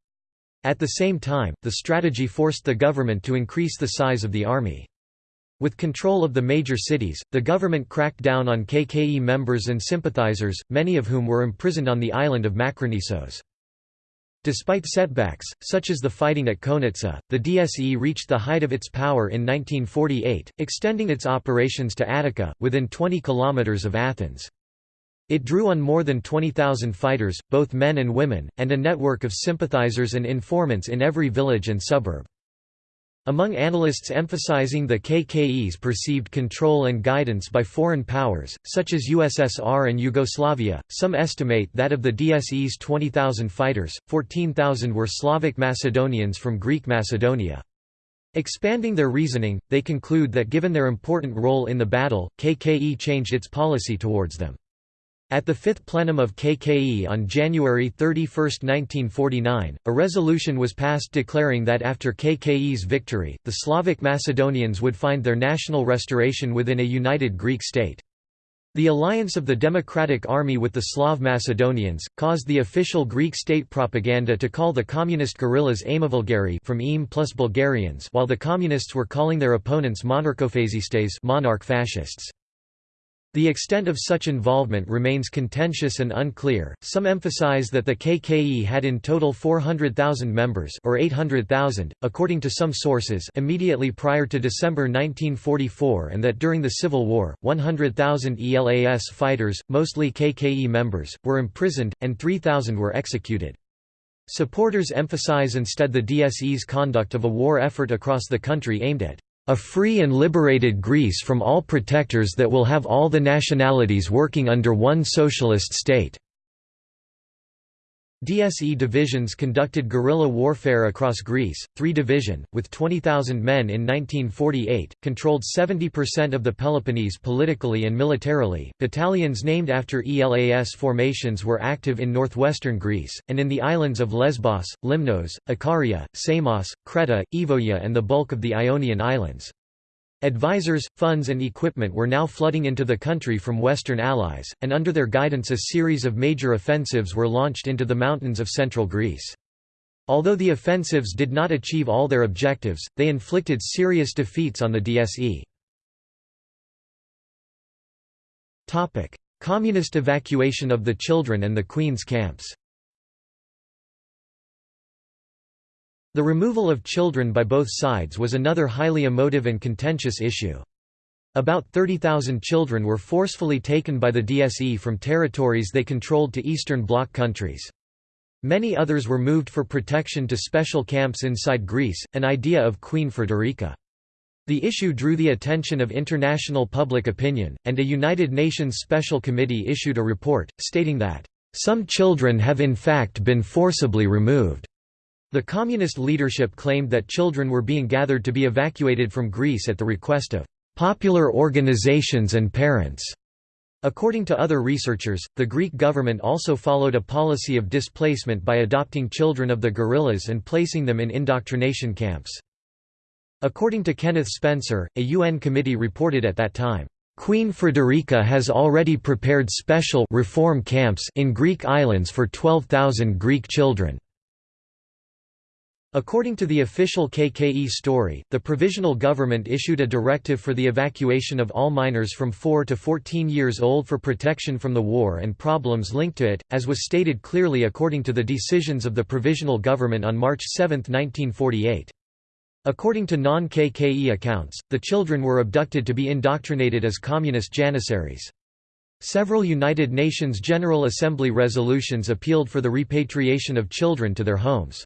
At the same time, the strategy forced the government to increase the size of the army. With control of the major cities, the government cracked down on KKE members and sympathizers, many of whom were imprisoned on the island of Makronisos. Despite setbacks, such as the fighting at Konitsa, the DSE reached the height of its power in 1948, extending its operations to Attica, within 20 kilometers of Athens. It drew on more than 20,000 fighters, both men and women, and a network of sympathizers and informants in every village and suburb. Among analysts emphasizing the KKE's perceived control and guidance by foreign powers, such as USSR and Yugoslavia, some estimate that of the DSE's 20,000 fighters, 14,000 were Slavic Macedonians from Greek Macedonia. Expanding their reasoning, they conclude that given their important role in the battle, KKE changed its policy towards them. At the fifth plenum of KKE on January 31, 1949, a resolution was passed declaring that after KKE's victory, the Slavic Macedonians would find their national restoration within a united Greek state. The alliance of the Democratic Army with the Slav Macedonians, caused the official Greek state propaganda to call the communist guerrillas Aimavulgari from EAM plus Bulgarians while the communists were calling their opponents monarchofascistes monarch fascists. The extent of such involvement remains contentious and unclear. Some emphasize that the KKE had in total 400,000 members or 800,000 according to some sources immediately prior to December 1944 and that during the Civil War 100,000 ELAS fighters, mostly KKE members, were imprisoned and 3,000 were executed. Supporters emphasize instead the DSE's conduct of a war effort across the country aimed at a free and liberated Greece from all protectors that will have all the nationalities working under one socialist state." DSE divisions conducted guerrilla warfare across Greece. Three division, with 20,000 men in 1948, controlled 70% of the Peloponnese politically and militarily. Battalions named after ELAS formations were active in northwestern Greece, and in the islands of Lesbos, Limnos, Ikaria, Samos, Creta, Euboea, and the bulk of the Ionian Islands. Advisors, funds and equipment were now flooding into the country from Western allies, and under their guidance a series of major offensives were launched into the mountains of central Greece. Although the offensives did not achieve all their objectives, they inflicted serious defeats on the DSE. Communist evacuation of the children and the Queen's camps The removal of children by both sides was another highly emotive and contentious issue. About 30,000 children were forcefully taken by the DSE from territories they controlled to Eastern Bloc countries. Many others were moved for protection to special camps inside Greece, an idea of Queen Frederica. The issue drew the attention of international public opinion, and a United Nations Special Committee issued a report, stating that, "...some children have in fact been forcibly removed." The communist leadership claimed that children were being gathered to be evacuated from Greece at the request of popular organizations and parents. According to other researchers, the Greek government also followed a policy of displacement by adopting children of the guerrillas and placing them in indoctrination camps. According to Kenneth Spencer, a UN committee reported at that time, Queen Frederica has already prepared special reform camps in Greek islands for 12,000 Greek children. According to the official KKE story, the provisional government issued a directive for the evacuation of all minors from 4 to 14 years old for protection from the war and problems linked to it, as was stated clearly according to the decisions of the provisional government on March 7, 1948. According to non-KKE accounts, the children were abducted to be indoctrinated as communist janissaries. Several United Nations General Assembly resolutions appealed for the repatriation of children to their homes.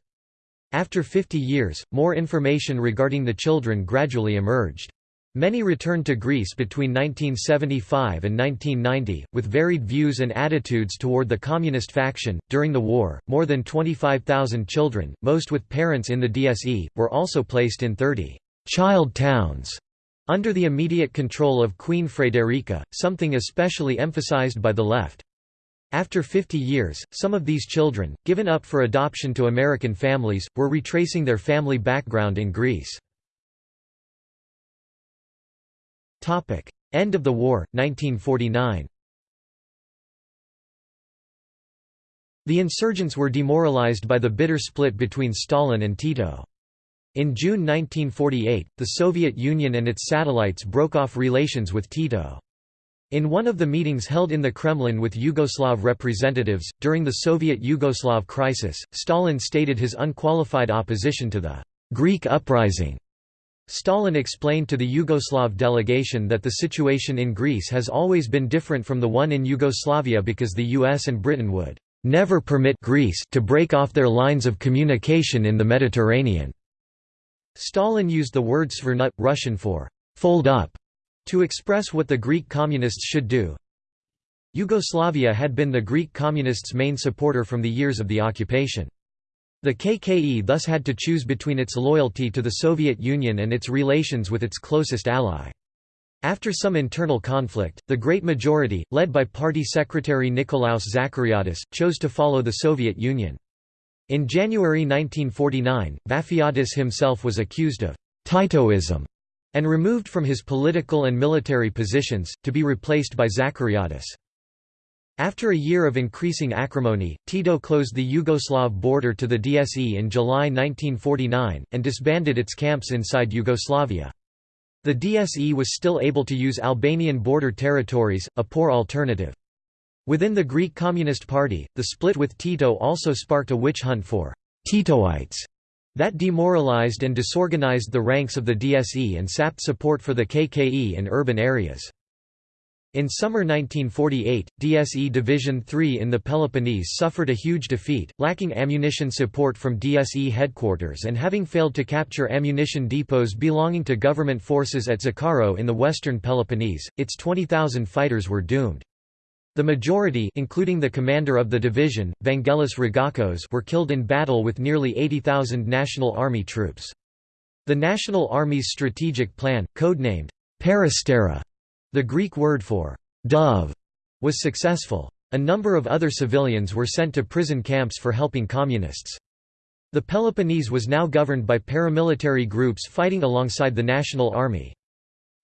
After 50 years, more information regarding the children gradually emerged. Many returned to Greece between 1975 and 1990, with varied views and attitudes toward the communist faction. During the war, more than 25,000 children, most with parents in the DSE, were also placed in 30 child towns under the immediate control of Queen Frederica, something especially emphasized by the left. After 50 years, some of these children, given up for adoption to American families, were retracing their family background in Greece. End of the war, 1949 The insurgents were demoralized by the bitter split between Stalin and Tito. In June 1948, the Soviet Union and its satellites broke off relations with Tito. In one of the meetings held in the Kremlin with Yugoslav representatives, during the Soviet-Yugoslav crisis, Stalin stated his unqualified opposition to the «Greek uprising». Stalin explained to the Yugoslav delegation that the situation in Greece has always been different from the one in Yugoslavia because the US and Britain would «never permit Greece to break off their lines of communication in the Mediterranean». Stalin used the word svernut, Russian for «fold up» To express what the Greek communists should do Yugoslavia had been the Greek communists' main supporter from the years of the occupation. The KKE thus had to choose between its loyalty to the Soviet Union and its relations with its closest ally. After some internal conflict, the great majority, led by party secretary Nikolaos Zachariadis, chose to follow the Soviet Union. In January 1949, Vafiadis himself was accused of «Titoism» and removed from his political and military positions, to be replaced by Zachariadis. After a year of increasing acrimony, Tito closed the Yugoslav border to the DSE in July 1949, and disbanded its camps inside Yugoslavia. The DSE was still able to use Albanian border territories, a poor alternative. Within the Greek Communist Party, the split with Tito also sparked a witch hunt for «Titoites» that demoralized and disorganized the ranks of the DSE and sapped support for the KKE in urban areas. In summer 1948, DSE Division 3 in the Peloponnese suffered a huge defeat, lacking ammunition support from DSE headquarters and having failed to capture ammunition depots belonging to government forces at Zacharo in the western Peloponnese, its 20,000 fighters were doomed. The majority including the commander of the division, Vangelis Ragakos were killed in battle with nearly 80,000 National Army troops. The National Army's strategic plan, codenamed Peristera, the Greek word for dove was successful. A number of other civilians were sent to prison camps for helping communists. The Peloponnese was now governed by paramilitary groups fighting alongside the National Army.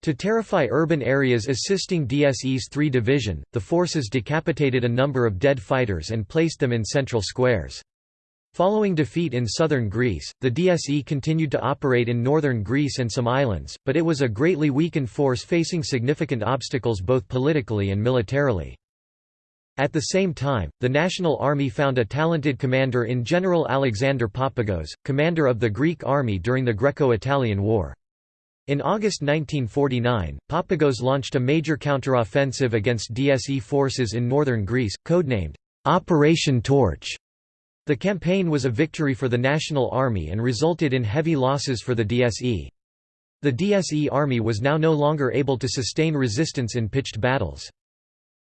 To terrify urban areas assisting DSE's 3 Division, the forces decapitated a number of dead fighters and placed them in central squares. Following defeat in southern Greece, the DSE continued to operate in northern Greece and some islands, but it was a greatly weakened force facing significant obstacles both politically and militarily. At the same time, the National Army found a talented commander in General Alexander Papagos, commander of the Greek army during the Greco-Italian War. In August 1949, Papagos launched a major counteroffensive against DSE forces in northern Greece, codenamed Operation Torch. The campaign was a victory for the National Army and resulted in heavy losses for the DSE. The DSE army was now no longer able to sustain resistance in pitched battles.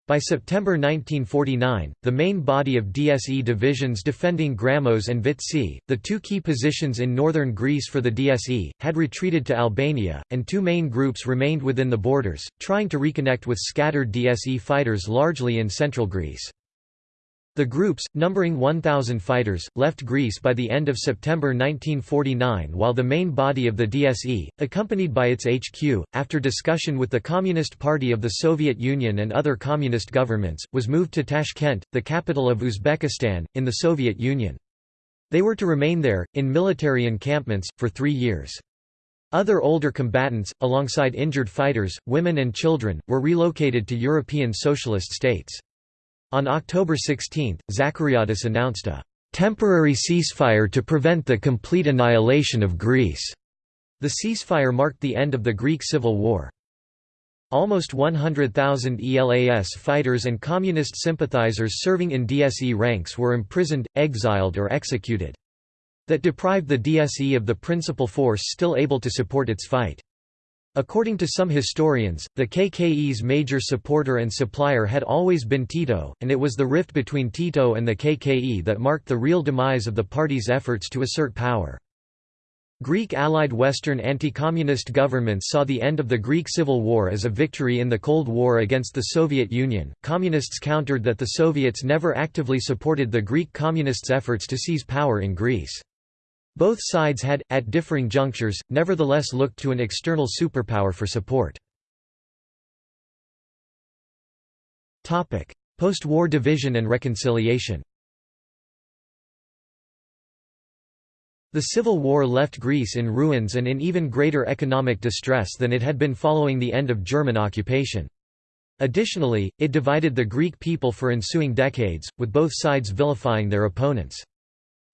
By September 1949, the main body of DSE divisions defending Grammos and Vitsi, the two key positions in northern Greece for the DSE, had retreated to Albania, and two main groups remained within the borders, trying to reconnect with scattered DSE fighters largely in central Greece. The groups, numbering 1,000 fighters, left Greece by the end of September 1949 while the main body of the DSE, accompanied by its HQ, after discussion with the Communist Party of the Soviet Union and other communist governments, was moved to Tashkent, the capital of Uzbekistan, in the Soviet Union. They were to remain there, in military encampments, for three years. Other older combatants, alongside injured fighters, women and children, were relocated to European socialist states. On October 16, Zachariadis announced a temporary ceasefire to prevent the complete annihilation of Greece. The ceasefire marked the end of the Greek Civil War. Almost 100,000 ELAS fighters and communist sympathizers serving in DSE ranks were imprisoned, exiled or executed. That deprived the DSE of the principal force still able to support its fight. According to some historians, the KKE's major supporter and supplier had always been Tito, and it was the rift between Tito and the KKE that marked the real demise of the party's efforts to assert power. Greek allied Western anti-communist governments saw the end of the Greek Civil War as a victory in the Cold War against the Soviet Union. Communists countered that the Soviets never actively supported the Greek communists' efforts to seize power in Greece. Both sides had, at differing junctures, nevertheless looked to an external superpower for support. Post-war division and reconciliation The Civil War left Greece in ruins and in even greater economic distress than it had been following the end of German occupation. Additionally, it divided the Greek people for ensuing decades, with both sides vilifying their opponents.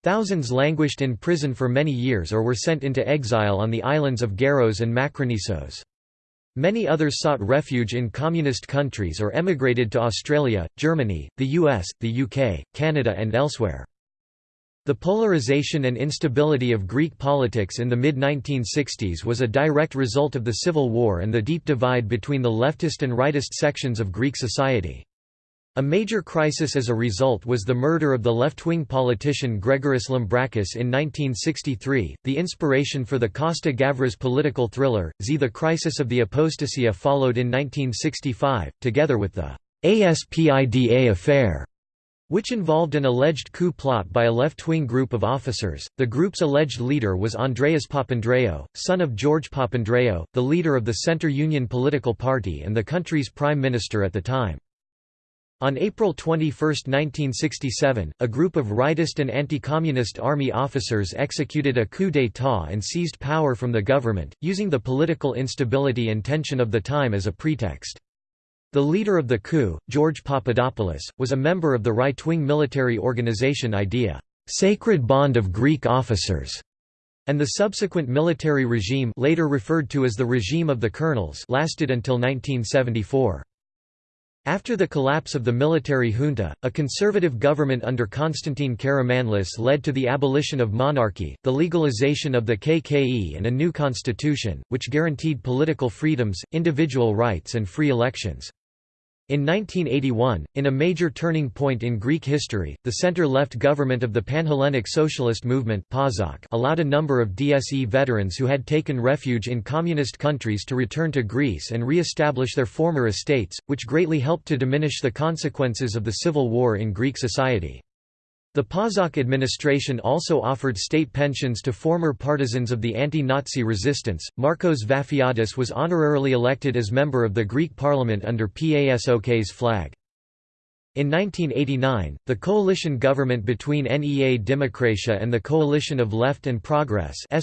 Thousands languished in prison for many years or were sent into exile on the islands of Gyaros and Makronisos. Many others sought refuge in communist countries or emigrated to Australia, Germany, the US, the UK, Canada and elsewhere. The polarization and instability of Greek politics in the mid-1960s was a direct result of the Civil War and the deep divide between the leftist and rightist sections of Greek society. A major crisis as a result was the murder of the left-wing politician Gregoris Lambrakis in 1963, the inspiration for the Costa Gavras political thriller, Z. The Crisis of the Apostasia followed in 1965, together with the ASPIDA affair, which involved an alleged coup plot by a left-wing group of officers. The group's alleged leader was Andreas Papandreou, son of George Papandreou, the leader of the Centre Union political party and the country's prime minister at the time. On April 21, 1967, a group of rightist and anti-communist army officers executed a coup d'état and seized power from the government, using the political instability and tension of the time as a pretext. The leader of the coup, George Papadopoulos, was a member of the right-wing military organization IDEA, Sacred Bond of Greek Officers, and the subsequent military regime later referred to as the regime of the colonels lasted until 1974. After the collapse of the military junta, a conservative government under Constantine Karamanlis led to the abolition of monarchy, the legalization of the KKE and a new constitution, which guaranteed political freedoms, individual rights and free elections. In 1981, in a major turning point in Greek history, the center-left government of the Panhellenic Socialist Movement allowed a number of DSE veterans who had taken refuge in communist countries to return to Greece and re-establish their former estates, which greatly helped to diminish the consequences of the civil war in Greek society. The PASOK administration also offered state pensions to former partisans of the anti-Nazi resistance. Marcos Vafiadis was honorarily elected as member of the Greek parliament under PASOK's flag. In 1989, the coalition government between NEA Demokratia and the Coalition of Left and Progress in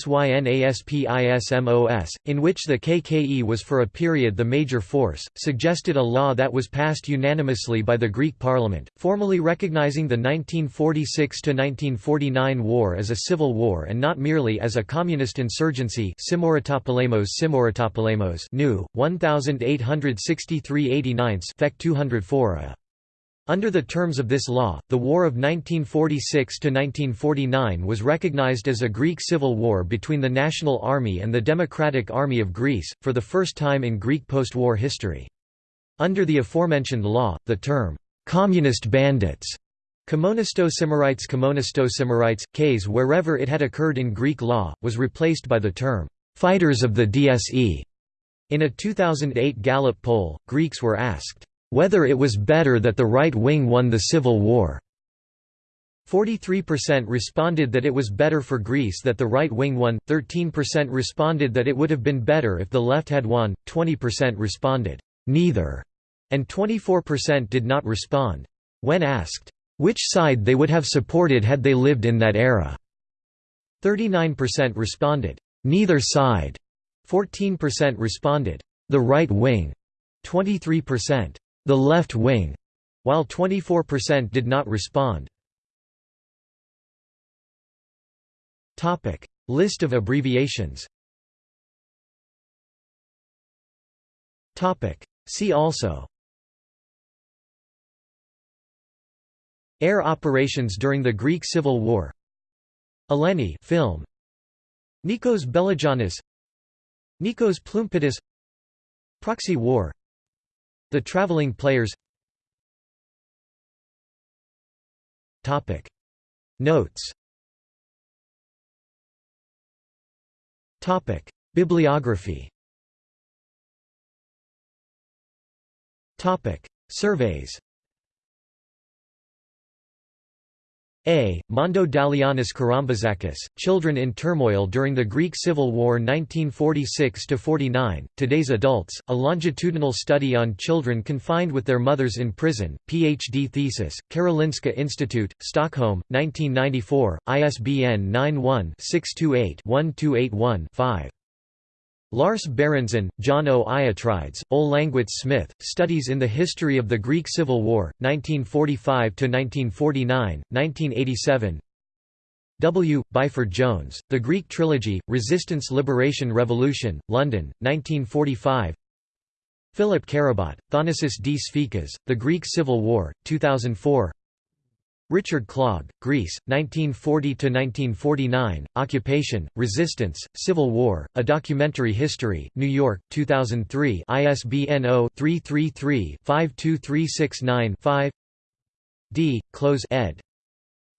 which the KKE was for a period the major force, suggested a law that was passed unanimously by the Greek parliament, formally recognizing the 1946–1949 war as a civil war and not merely as a communist insurgency Simoritopolemos Simoritopolemos new, 1863 89 204 a. Under the terms of this law, the War of 1946–1949 was recognized as a Greek civil war between the National Army and the Democratic Army of Greece, for the first time in Greek post-war history. Under the aforementioned law, the term, "'communist bandits' Kommonistosymarites Kommonistosymarites, Ks wherever it had occurred in Greek law, was replaced by the term, "'fighters of the DSE'. In a 2008 Gallup poll, Greeks were asked, whether it was better that the right wing won the civil war. 43% responded that it was better for Greece that the right wing won, 13% responded that it would have been better if the left had won, 20% responded, neither, and 24% did not respond. When asked, which side they would have supported had they lived in that era, 39% responded, neither side, 14% responded, the right wing, 23%, the left wing, while 24% did not respond. Topic: List of abbreviations. Topic: See also. Air operations during the Greek Civil War. Eleni film. Nikos Beloyannis. Nikos Ploumpidis Proxy war the Traveling Players. Topic. Notes. Topic. Bibliography. Topic. Surveys A. Mondo Dalianis Karambazakis, Children in Turmoil During the Greek Civil War 1946–49, Today's Adults, a longitudinal study on children confined with their mothers in prison, Ph.D. thesis, Karolinska Institute, Stockholm, 1994, ISBN 91-628-1281-5. Lars Berenson, John O. Iatrides, Ole Langwitz Smith, Studies in the History of the Greek Civil War, 1945–1949, 1987 W. Byford Jones, The Greek Trilogy, Resistance Liberation Revolution, London, 1945 Philip Carabott, Thanasis D. Sfikas, The Greek Civil War, 2004 Richard Clogg, Greece, 1940–1949, Occupation, Resistance, Civil War, A Documentary History, New York, 2003 ISBN 0-333-52369-5 D. Close ed.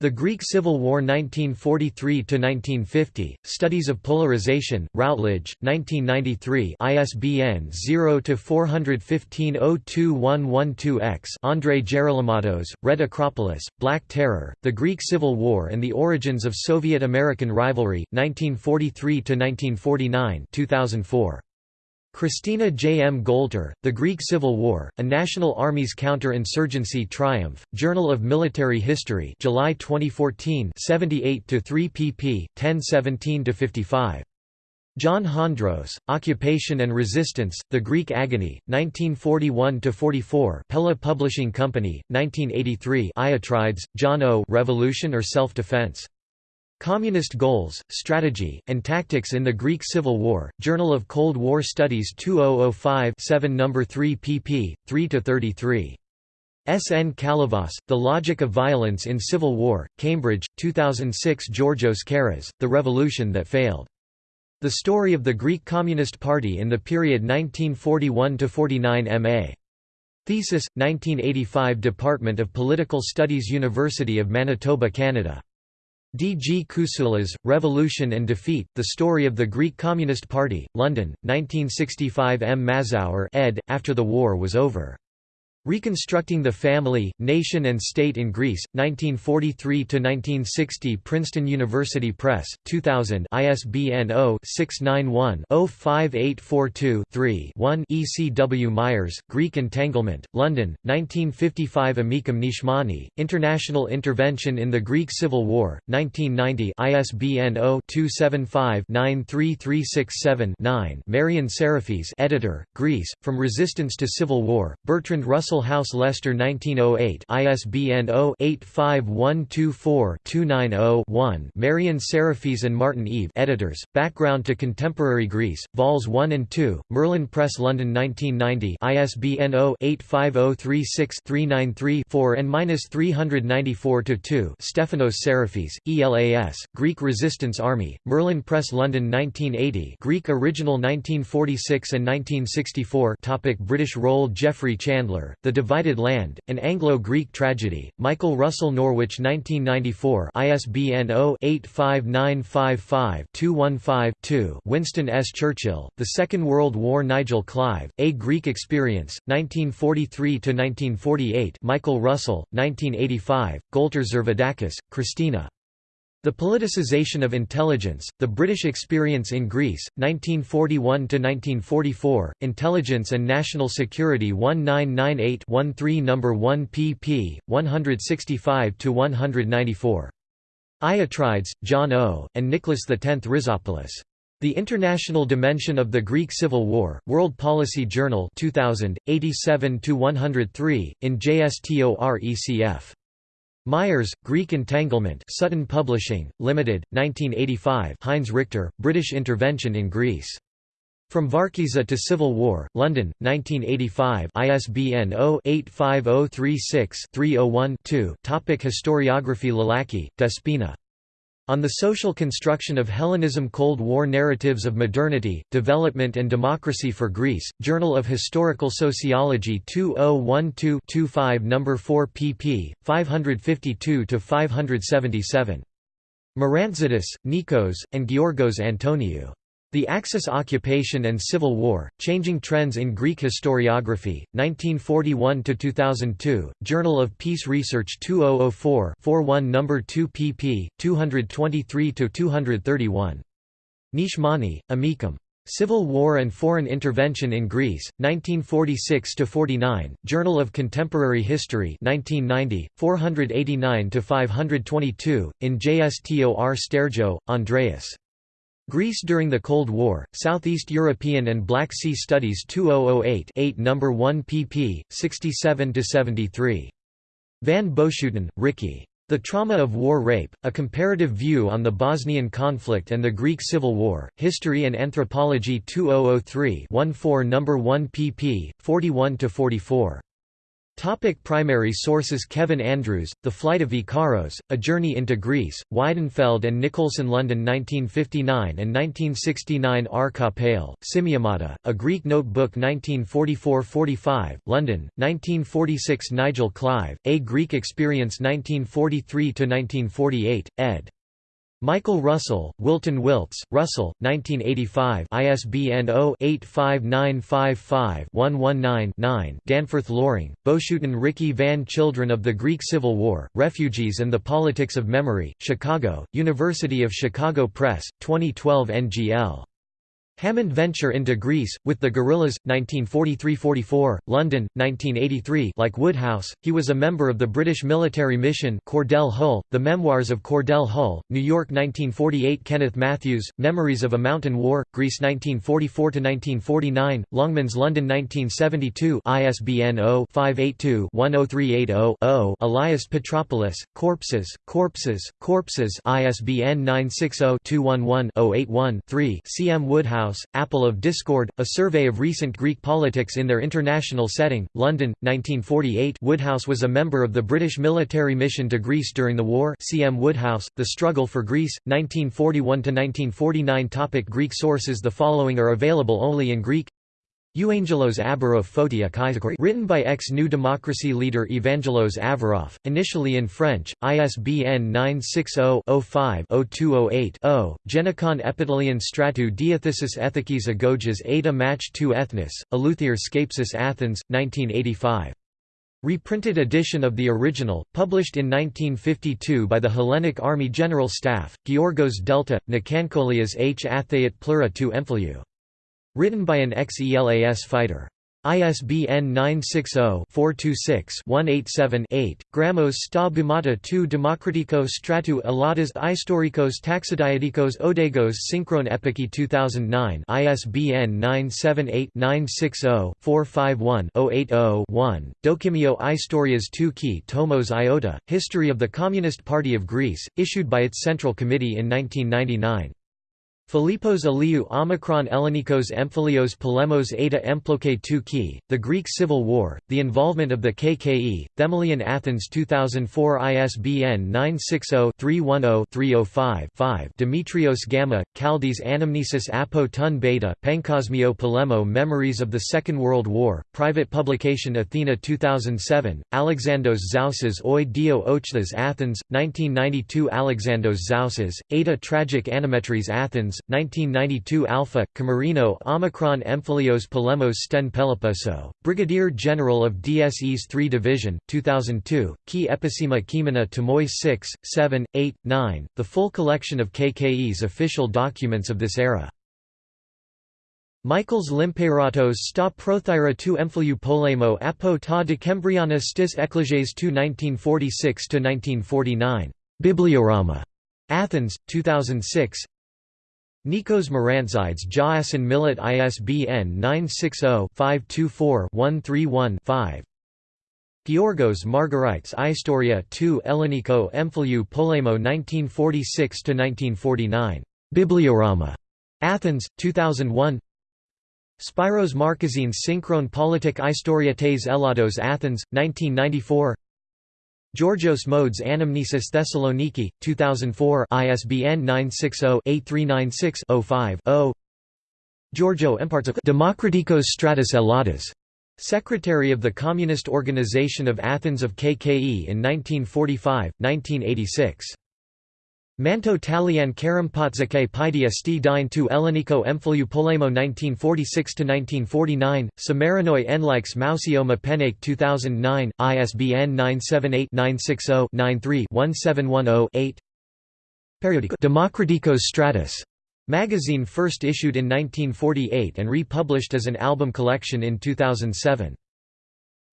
The Greek Civil War 1943–1950, Studies of Polarization, Routledge, 1993 ISBN 0-415-02112-X Andrei Gerolymatos, Red Acropolis, Black Terror, The Greek Civil War and the Origins of Soviet-American Rivalry, 1943–1949 2004. Christina J. M. Goulter, The Greek Civil War, A National Army's Counter-Insurgency Triumph, Journal of Military History July 2014 78–3 pp. 1017–55. John Hondros, Occupation and Resistance, The Greek Agony, 1941–44 Pella Publishing Company, 1983 Iatrides, John O. Revolution or Self-Defense? Communist Goals, Strategy, and Tactics in the Greek Civil War, Journal of Cold War Studies 2005 7 No. 3 pp. 3–33. S. N. Kalyvas, The Logic of Violence in Civil War, Cambridge, 2006 Georgios Karas, The Revolution That Failed. The Story of the Greek Communist Party in the Period 1941–49 M.A. Thesis, 1985 Department of Political Studies University of Manitoba Canada. D. G. Kousoulas, Revolution and Defeat, The Story of the Greek Communist Party, London, 1965 M. Mazower ed., after the war was over. Reconstructing the Family, Nation and State in Greece, 1943–1960 Princeton University Press, 2000 ISBN 0-691-05842-3-1 E. C. W. Myers, Greek Entanglement, London, 1955 Amikam Nachmani, International Intervention in the Greek Civil War, 1990 ISBN 0-275-93367-9 Marian Sarafis editor, Greece, From Resistance to Civil War, Bertrand Russell Russell House Leicester 1908 ISBN 0-85124-290-1 Marian Sarafis and Martin Eve editors, Background to Contemporary Greece, Vols 1 and 2, Merlin Press London 1990 ISBN 0-85036-393-4 and 394-2 Stefanos Sarafis, ELAS, Greek Resistance Army, Merlin Press London 1980 Greek Original 1946 and 1964 Topic British role Geoffrey Chandler, the Divided Land, An Anglo-Greek Tragedy, Michael Russell Norwich 1994 ISBN 0-85955-215-2 Winston S. Churchill, The Second World War Nigel Clive, A Greek Experience, 1943–1948 Michael Russell, 1985, Goulter Zervoudakis, Christina. The Politicization of Intelligence, The British Experience in Greece, 1941–1944, Intelligence and National Security 1998-13 No. 1 pp. 165–194. Iatrides, John O., and Nicholas X Rizopoulos. The International Dimension of the Greek Civil War, World Policy Journal 2000, 87–103, in JSTOR-ECF. Myers, Greek Entanglement Sutton Publishing, Limited, 1985 Heinz Richter, British Intervention in Greece. From Varkiza to Civil War, London, 1985 ISBN 0-85036-301-2 Historiography Lalaki, Despina. On the Social Construction of Hellenism Cold War Narratives of Modernity, Development and Democracy for Greece, Journal of Historical Sociology 2012-25 No. 4 pp. 552–577. Marantzidis, Nikos, and Georgos Antoniou. The Axis Occupation and Civil War, Changing Trends in Greek Historiography, 1941–2002, Journal of Peace Research 2004-41 No. 2 pp. 223–231. Nachmani, Amikam. Civil War and Foreign Intervention in Greece, 1946–49, Journal of Contemporary History 1990, 489–522, in JSTOR Sterjo, Andreas. Greece during the Cold War, Southeast European and Black Sea Studies 2008 8 No. 1 pp. 67–73. Van Boeschoten, Ricky. The Trauma of War Rape, A Comparative View on the Bosnian Conflict and the Greek Civil War, History and Anthropology 2003 14 No. 1 pp. 41–44. Topic primary sources Kevin Andrews, The Flight of Ikaros, A Journey into Greece, Weidenfeld and Nicolson London 1959 and 1969 R. Kapale, Symiamata, A Greek Notebook 1944–45, London, 1946 Nigel Clive, A Greek Experience 1943–1948, ed. Michael Russell, Wilton Wilts, Russell, 1985 ISBN 0-85955-119-9 Danforth Loring, Boeschoten Ricky Van Children of the Greek Civil War, Refugees and the Politics of Memory, Chicago, University of Chicago Press, 2012 NGL. Hammond Venture into Greece, with the Guerrillas, 1943–44, London, 1983 like Woodhouse, he was a member of the British military mission Cordell Hull, The Memoirs of Cordell Hull, New York 1948 Kenneth Matthews, Memories of a Mountain War, Greece 1944–1949, Longmans London 1972 ISBN 0-582-10380-0 Elias Petropoulos, Corpses, Corpses, Corpses. ISBN 960-211-081-3 C. M. Woodhouse House, Apple of Discord, A Survey of Recent Greek Politics in Their International Setting, London, 1948 Woodhouse was a member of the British military mission to Greece during the war C. M. Woodhouse, The Struggle for Greece, 1941–1949 Topic Greek sources The following are available only in Greek Euangelos Abarof Photia written by ex-New Democracy leader Evangelos Averoff, initially in French, ISBN 960-05-0208-0, Genikon Epitelion Stratou Diathesis Ethikis Agoges Eta Match 2 Ethnis, Eleuthir Skapsis Athens, 1985. Reprinted edition of the original, published in 1952 by the Hellenic Army General Staff, Georgos Delta, Nikankolias H. Athayat Plura 2 Emphiliou. Written by an ex-ELAS fighter. ISBN 960-426-187-8, Gramos sta Bumata 2 Democratikos Stratou Eladas Istorikos Taxidiadikos Odegos Synchron Epiki 2009 ISBN 978-960-451-080-1, Dokimio Historias 2 Ki Tomos Iota, History of the Communist Party of Greece, issued by its Central Committee in 1999. Philippos Eliou Omicron Ellenikos Emphilios Polemos Eta Emploke 2 Ki, The Greek Civil War, The Involvement of the KKE, Themelian Athens 2004 ISBN 960-310-305-5 Demetrios Gamma, Chaldes Anamnesis Apo Tun Beta Pankosmio Polemo Memories of the Second World War, private publication Athena 2007, Alexandros Zousas Oi Dio Ochthas Athens, 1992 Alexandros Zousas, Eta Tragic Animetries Athens, 1992 Alpha, Camarino Omicron Emphilios Polemos Sten Peloposo, Brigadier General of DSE's 3 Division, 2002, Key Episema Kimena Tomoy 6, 7, 8, 9, the full collection of KKE's official documents of this era. Michaels Limpeiratos sta prothyra tu emphiliou polemo apo ta decembriana stis ecclesiaes 2 1946–1949. Bibliorama. Athens, 2006 Nikos Morantzides Jaasin Millet ISBN 960-524-131-5 Georgos Margarites Istoria 2 Elleniko Emphiliou Polemo 1946–1949. Bibliorama. Athens, 2001 Spiros Markazines Synchron Politik Istorietes Elados Athens, 1994 Georgios Modes Anamnesis Thessaloniki, 2004 ISBN 960-8396-05-0 Giorgio Empartzakos Demokritikos Stratus Eladas. Secretary of the Communist Organization of Athens of KKE in 1945, 1986 Manto Talian Karampatzake Paidia sti dine tu Elleniko Emphiliou Polemo 1946–1949, Samarinoi Enlikes Mausioma Penake 2009, ISBN 978-960-93-1710-8 Periodico Demokritikos Stratus magazine first issued in 1948 and republished as an album collection in 2007.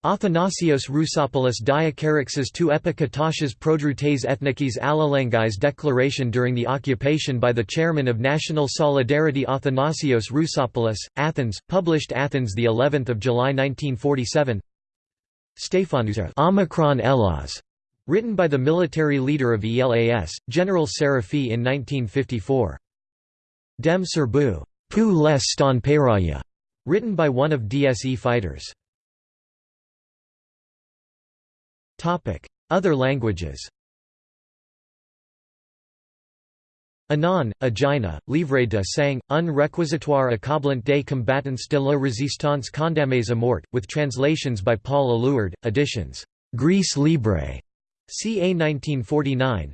Athanasios Rousopoulos Diakarixis tu epikatashas prodroutes ethnikis alalengais declaration during the occupation by the chairman of National Solidarity Athanasios Rousopoulos, Athens, published Athens of July 1947 Stephanousa Omicron Elas, written by the military leader of ELAS, General Serafi in 1954. Dem Serbu, Pu les ston Peyraya, written by one of DSE fighters. Other languages Anon, Agina, Livre de sang, un réquisitoire accablant des combattants de la résistance condamnés à mort, with translations by Paul Éluard, editions Grèce Libre, ca 1949.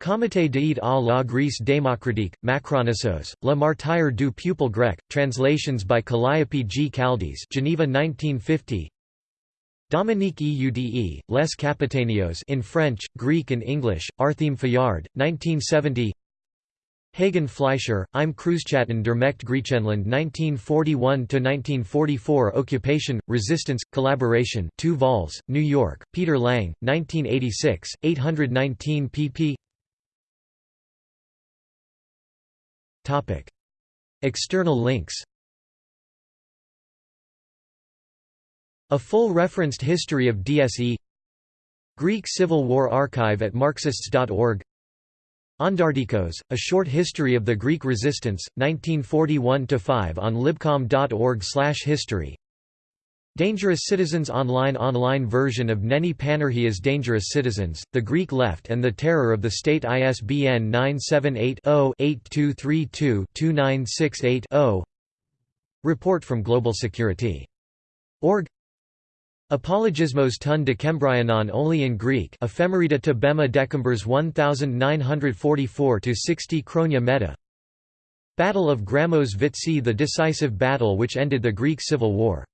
Comité d'aide à la Grèce démocratique, Makronisos, Le Martyr du peuple grec, translations by Calliope G. Caldes Geneva 1950 Dominique Eudes, Les Kapetanios in French, Greek and English, Artheme Fayard, 1970 Hagen Fleischer, Im Kreuzschatten der Mächte Griechenland 1941–1944 Occupation, Resistance, Collaboration 2 vols, New York, Peter Lang, 1986, 819 pp External links A full referenced history of DSE Greek Civil War Archive at Marxists.org Ondartikos, A Short History of the Greek Resistance, 1941–5 on libcom.org history Dangerous Citizens Online Online version of Neni Panourgiá's Dangerous Citizens, The Greek Left and the Terror of the State ISBN 978-0-8232-2968-0 Report from Global Security. Org Apologismos ton Decembrianon only in Greek Ephemerida to Bema Decembers 1944–60 Chronia Meta. Battle of Grammos Vitsi the decisive battle which ended the Greek Civil War